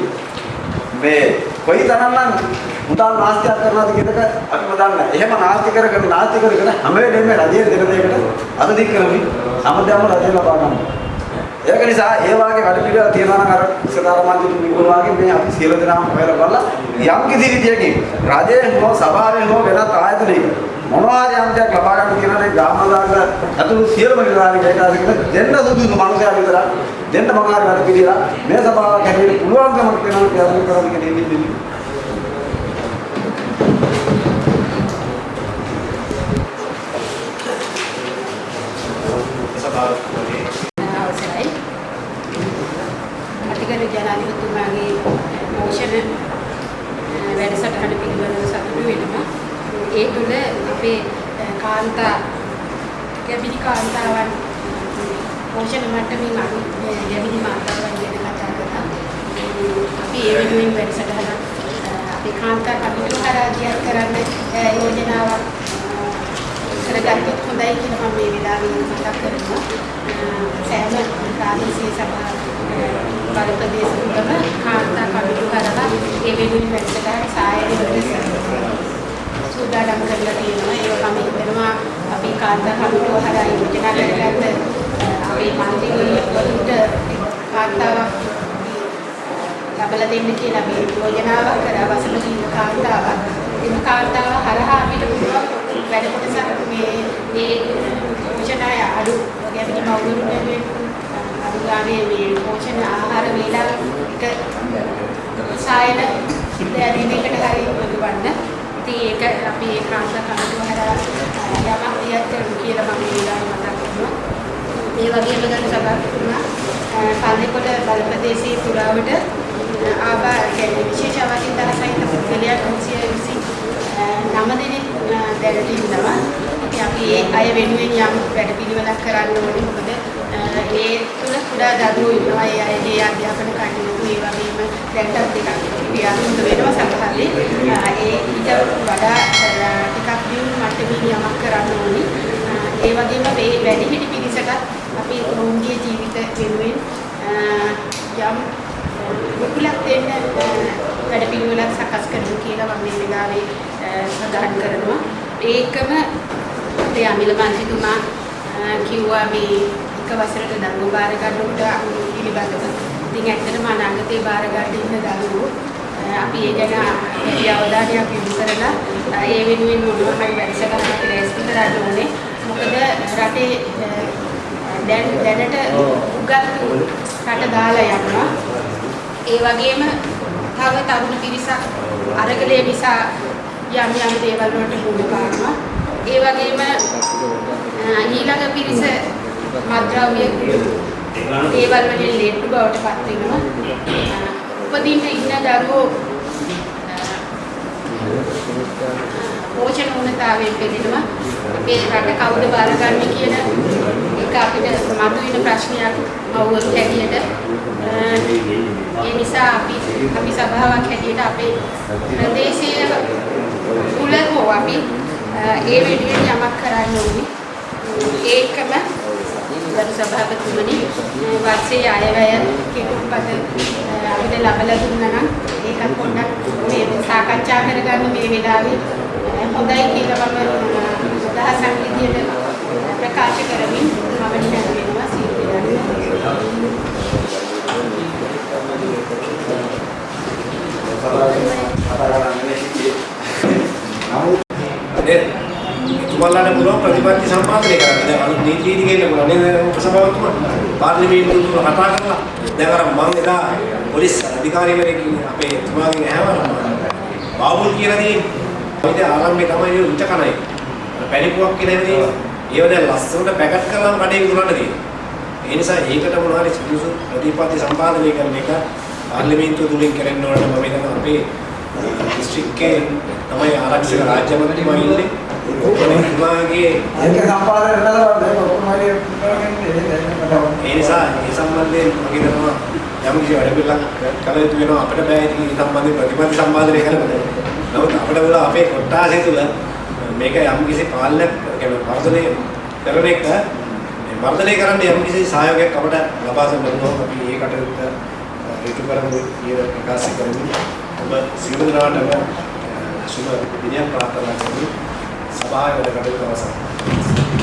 මේ කොයි තරම්නම් මුදල් නාස්තියක් කරනවද කියන එක අපිම දන්නේ. එහෙම නාස්ති කරගෙන නාස්ති කරගෙන හැම වෙලේම රජයේ දෙන දෙයකට අද දික් කරමින් හැමදාම රජය ලබා ගන්නවා. ඒක නිසා ඒ වාගේ වැඩ පිළිවෙල තියෙනවා නම් අර සදාරමන්ත්‍රී නිකුල් වාගේ මේ අපි සියලු දෙනාම හොයලා බලලා යම් කිසි විදියකින් රජයේ හෝ සභාවේ හෝ වෙනත් ආයතනයක මොනවා හරි අන්තයක් ලබා ගන්න කියන දේ ගාමදාග අතුළු සියලුම නිලධාරීන් ඒකාසිකට දෙන්න සුදුසු මනුස්සයා විතර දෙන්න මොනවා හරි වැඩ පිළිවෙල මේ සභාවක් හැටියට පුළුවන්කමක් වෙනවා කියලා කරන්න කියන ඉන්නේ සභාවකගේ අවසරයි. අතිගරු ජනාධිපතිතුමාගේ පෝෂණ අ, වැඩසටහන පිළිබඳව සතුටු වෙනවා. ඒ තුළ අපේ අ, කාන්තා ගැබිලි කාන්තාවන් පෝෂණ මට්ටමින් අඩු අ, ගැබිලි මාතාවන් ගැන කතා කරා. අපි ඒ වෙනුවෙන් වැඩසටහන අ, අපේ කාන්තා කමිටුව හරහා දියත් කරන්න අ, යෝජනාවක් කරගත්තොත් හොඳයි කියලා මම මේ වෙලාවේ මතක් කරනවා. අ, සෑම ප්‍රාදේශීය සභා අ, බලපදේශ තුනම කාන්තා කමිටු හරහා ඒ වෙනුවෙන් වැඩසටහන් සායනයට සූදානම් කරලා තියෙනවා. ඒක මම හිතනවා අපි කාන්තා කමිටුව හරහා යෝජනා කරගත්ත අපේ මන්ත්‍රීවරුන්ට කාන්තාවක් ලබලා දෙන්න කියලා අපි යෝජනාවක් කරා වසල කාන්තාවක්. එම කාන්තාව හරහා අපිට පුළුවන් වැඩ කොටසක් මේ මේ පෝෂණය අඩු වගේ අපිට මව්වරුන්ට අඩු ගානේ මේ පෝෂණ ආහාර වේලාවට සායන දෙයක් එකට හරි පුළුවන්. ඉතින් ඒක අපි ඒ කාන්තා කමිටුව හරහා යමක් දියත් කරමු කියලා මම ඊළඟ මතක් කරනවා. ඒ වගේම ගන්න සභාපතිතුමා පල්ලිකොට බලපදේශයේ පුරාවට ආබා කියන්නේ විශේෂ අවධින් දහසහිත පුද්ගලයන් 329 දෙනෙක් දැනට ඉන්නවා. ඉතින් අපි ඒ අය වෙනුවෙන් යම් වැඩපිළිවෙලක් කරන්න ඕනේ. මොකද ඒ තුල කුඩා දරුවෝ ඉන්නවා. ඒ අයගේ අධ්‍යාපන කටයුතු ඒ වගේම දැන්ටත් ටිකක් ක්‍රියාත්මක වෙනවා සමහරවිට. ඒ ඊට වඩා ටිකක් දියුණු මට්ටමින් යමක් කරන්න ඕනේ. ඒ වගේම මේ වැඩිහිටි පිරිසටත් අපි ඔවුන්ගේ ජීවිත වෙනුවෙන් යම් රුකුලක් දෙන්න වැඩ පිළිවෙලක් සකස් කරමු කියලා මම මේ වෙලාවේ සඳහන් කරනවා. ඒකම අපේ අමිල මන්ත්‍රීතුමා කිව්වා මේ එක වසරට දරුවෝ බාර ගන්නකොට පිළිබඳව. ඉතින් ඇත්තටම අනාගතේ බාර ගන්න ඉන්න දරුවෝ අපි ඒ ගැන වැඩි අවධානයක් යොමු කරලා ඒ වෙනුවෙන් මොනවා හරි වැඩසටහනක් ලෑස්ති කරන්න ඕනේ. මොකද රටේ දැන් දැනට උගත් රට දාලා යනවා. ඒ වගේම තව තරුණ පිරිසක් අරගලය නිසා යම් යම් දේවල් වලට මුහුණ පානවා. ඒ වගේම ඊළඟ පිරිස මත්ද්‍රව්‍ය දේවල් වලින් ලෙඩ බවට පත් වෙනවා. උපදින්න ඉන්න දරුවෝ පෝෂණ උණතාවයෙන් පෙළෙනවා. අපේ රට කවුද බාරගන්නේ කියන එක අපිට මතුවෙන ප්‍රශ්නයක් අවුල් හැටියට ඒ නිසා අපි අපි සභාවක් හැටියට අපේ ප්‍රදේශීය කුල හෝ අපි ඒ වෙනුවෙන් යමක් කරන්න ඕනේ. ඒකම ගරු සභාපතිතුමනි වර්ෂයේ අයවැය කෙටුම්පත අපිට ලබලා දුන්නා නම් ඒකත් පොඩ්ඩක් මේ සාකච්ඡා කරගන්න මේ වෙලාවේ හොඳයි කියලා මම අදහසක් විදියට ප්‍රකාශ කරමින් මම නිහඬ වෙනවා සියලු නේද? තුමල්ලාට පුළුවන් ප්‍රතිපත්ති සම්පාදනය කරන්න. දැන් අලුත් නීති රීති ගේන්න පුළුවන් නේද උපසභාවතුමා? පාර්ලිමේන්තුව තුල කතා කරලා දැන් අර මම එදා පොලිස් අධිකාරිවරයෙක් අපේ තුමාගෙන් ඇහුවා බාබුල් කියලා තියෙන්නේ. ඉතින් ආරම්භයේ තමයි ඒ උච්ච කණයි. පැණිපුවක් කියන දේ ඒව දැන් ලස්සනට පැකට් කරලාම කඩේ විකුණන්න තියෙනවා. ඒ නිසා ඒකට මොනවා හරි සුදුසු ප්‍රතිපත්ති සම්පාදනය කරන එක පාර්ලිමේන්තුව තුලින් කරන්න ඕන මම හිතනවා අපේ දිස්ත්‍රික්කේ තමයි ආරක්ෂක රාජ්‍ය මන්ත්‍රීතුමා ඉන්නේ. ඔබතුමාගේ ඒක සම්පාදනය කරලා මේක ඔක්කොම හරි ඒ නිසා ඒ සම්බන්ධයෙන් මම හිතනවා යම් කිසි වැඩ පිළිලක් කළ යුතු වෙනවා අපිට බෑ ඉතින් ඒ සම්බන්ධයෙන් ප්‍රතිපත්ති සම්පාදනය කරන්න. නමුත් අපිට වල අපේ කොට්ටාසය තුළ මේක යම් කිසි පාලනයක් කියන්නේ වර්ධනය කරන එක මේ වර්ධනය කරන්න යම් කිසි සහයෝගයක් අපිට ලබා දෙන්න ඕන අපි ඒ කටයුත්ත ඍජු කරමු කියලා ප්‍රකාශ කරමින් ඔබ සියලු දෙනාටම සුබ දිනයක් ප්‍රාර්ථනා කරමි සභාවේ වැඩ කටයුතු අවසන්.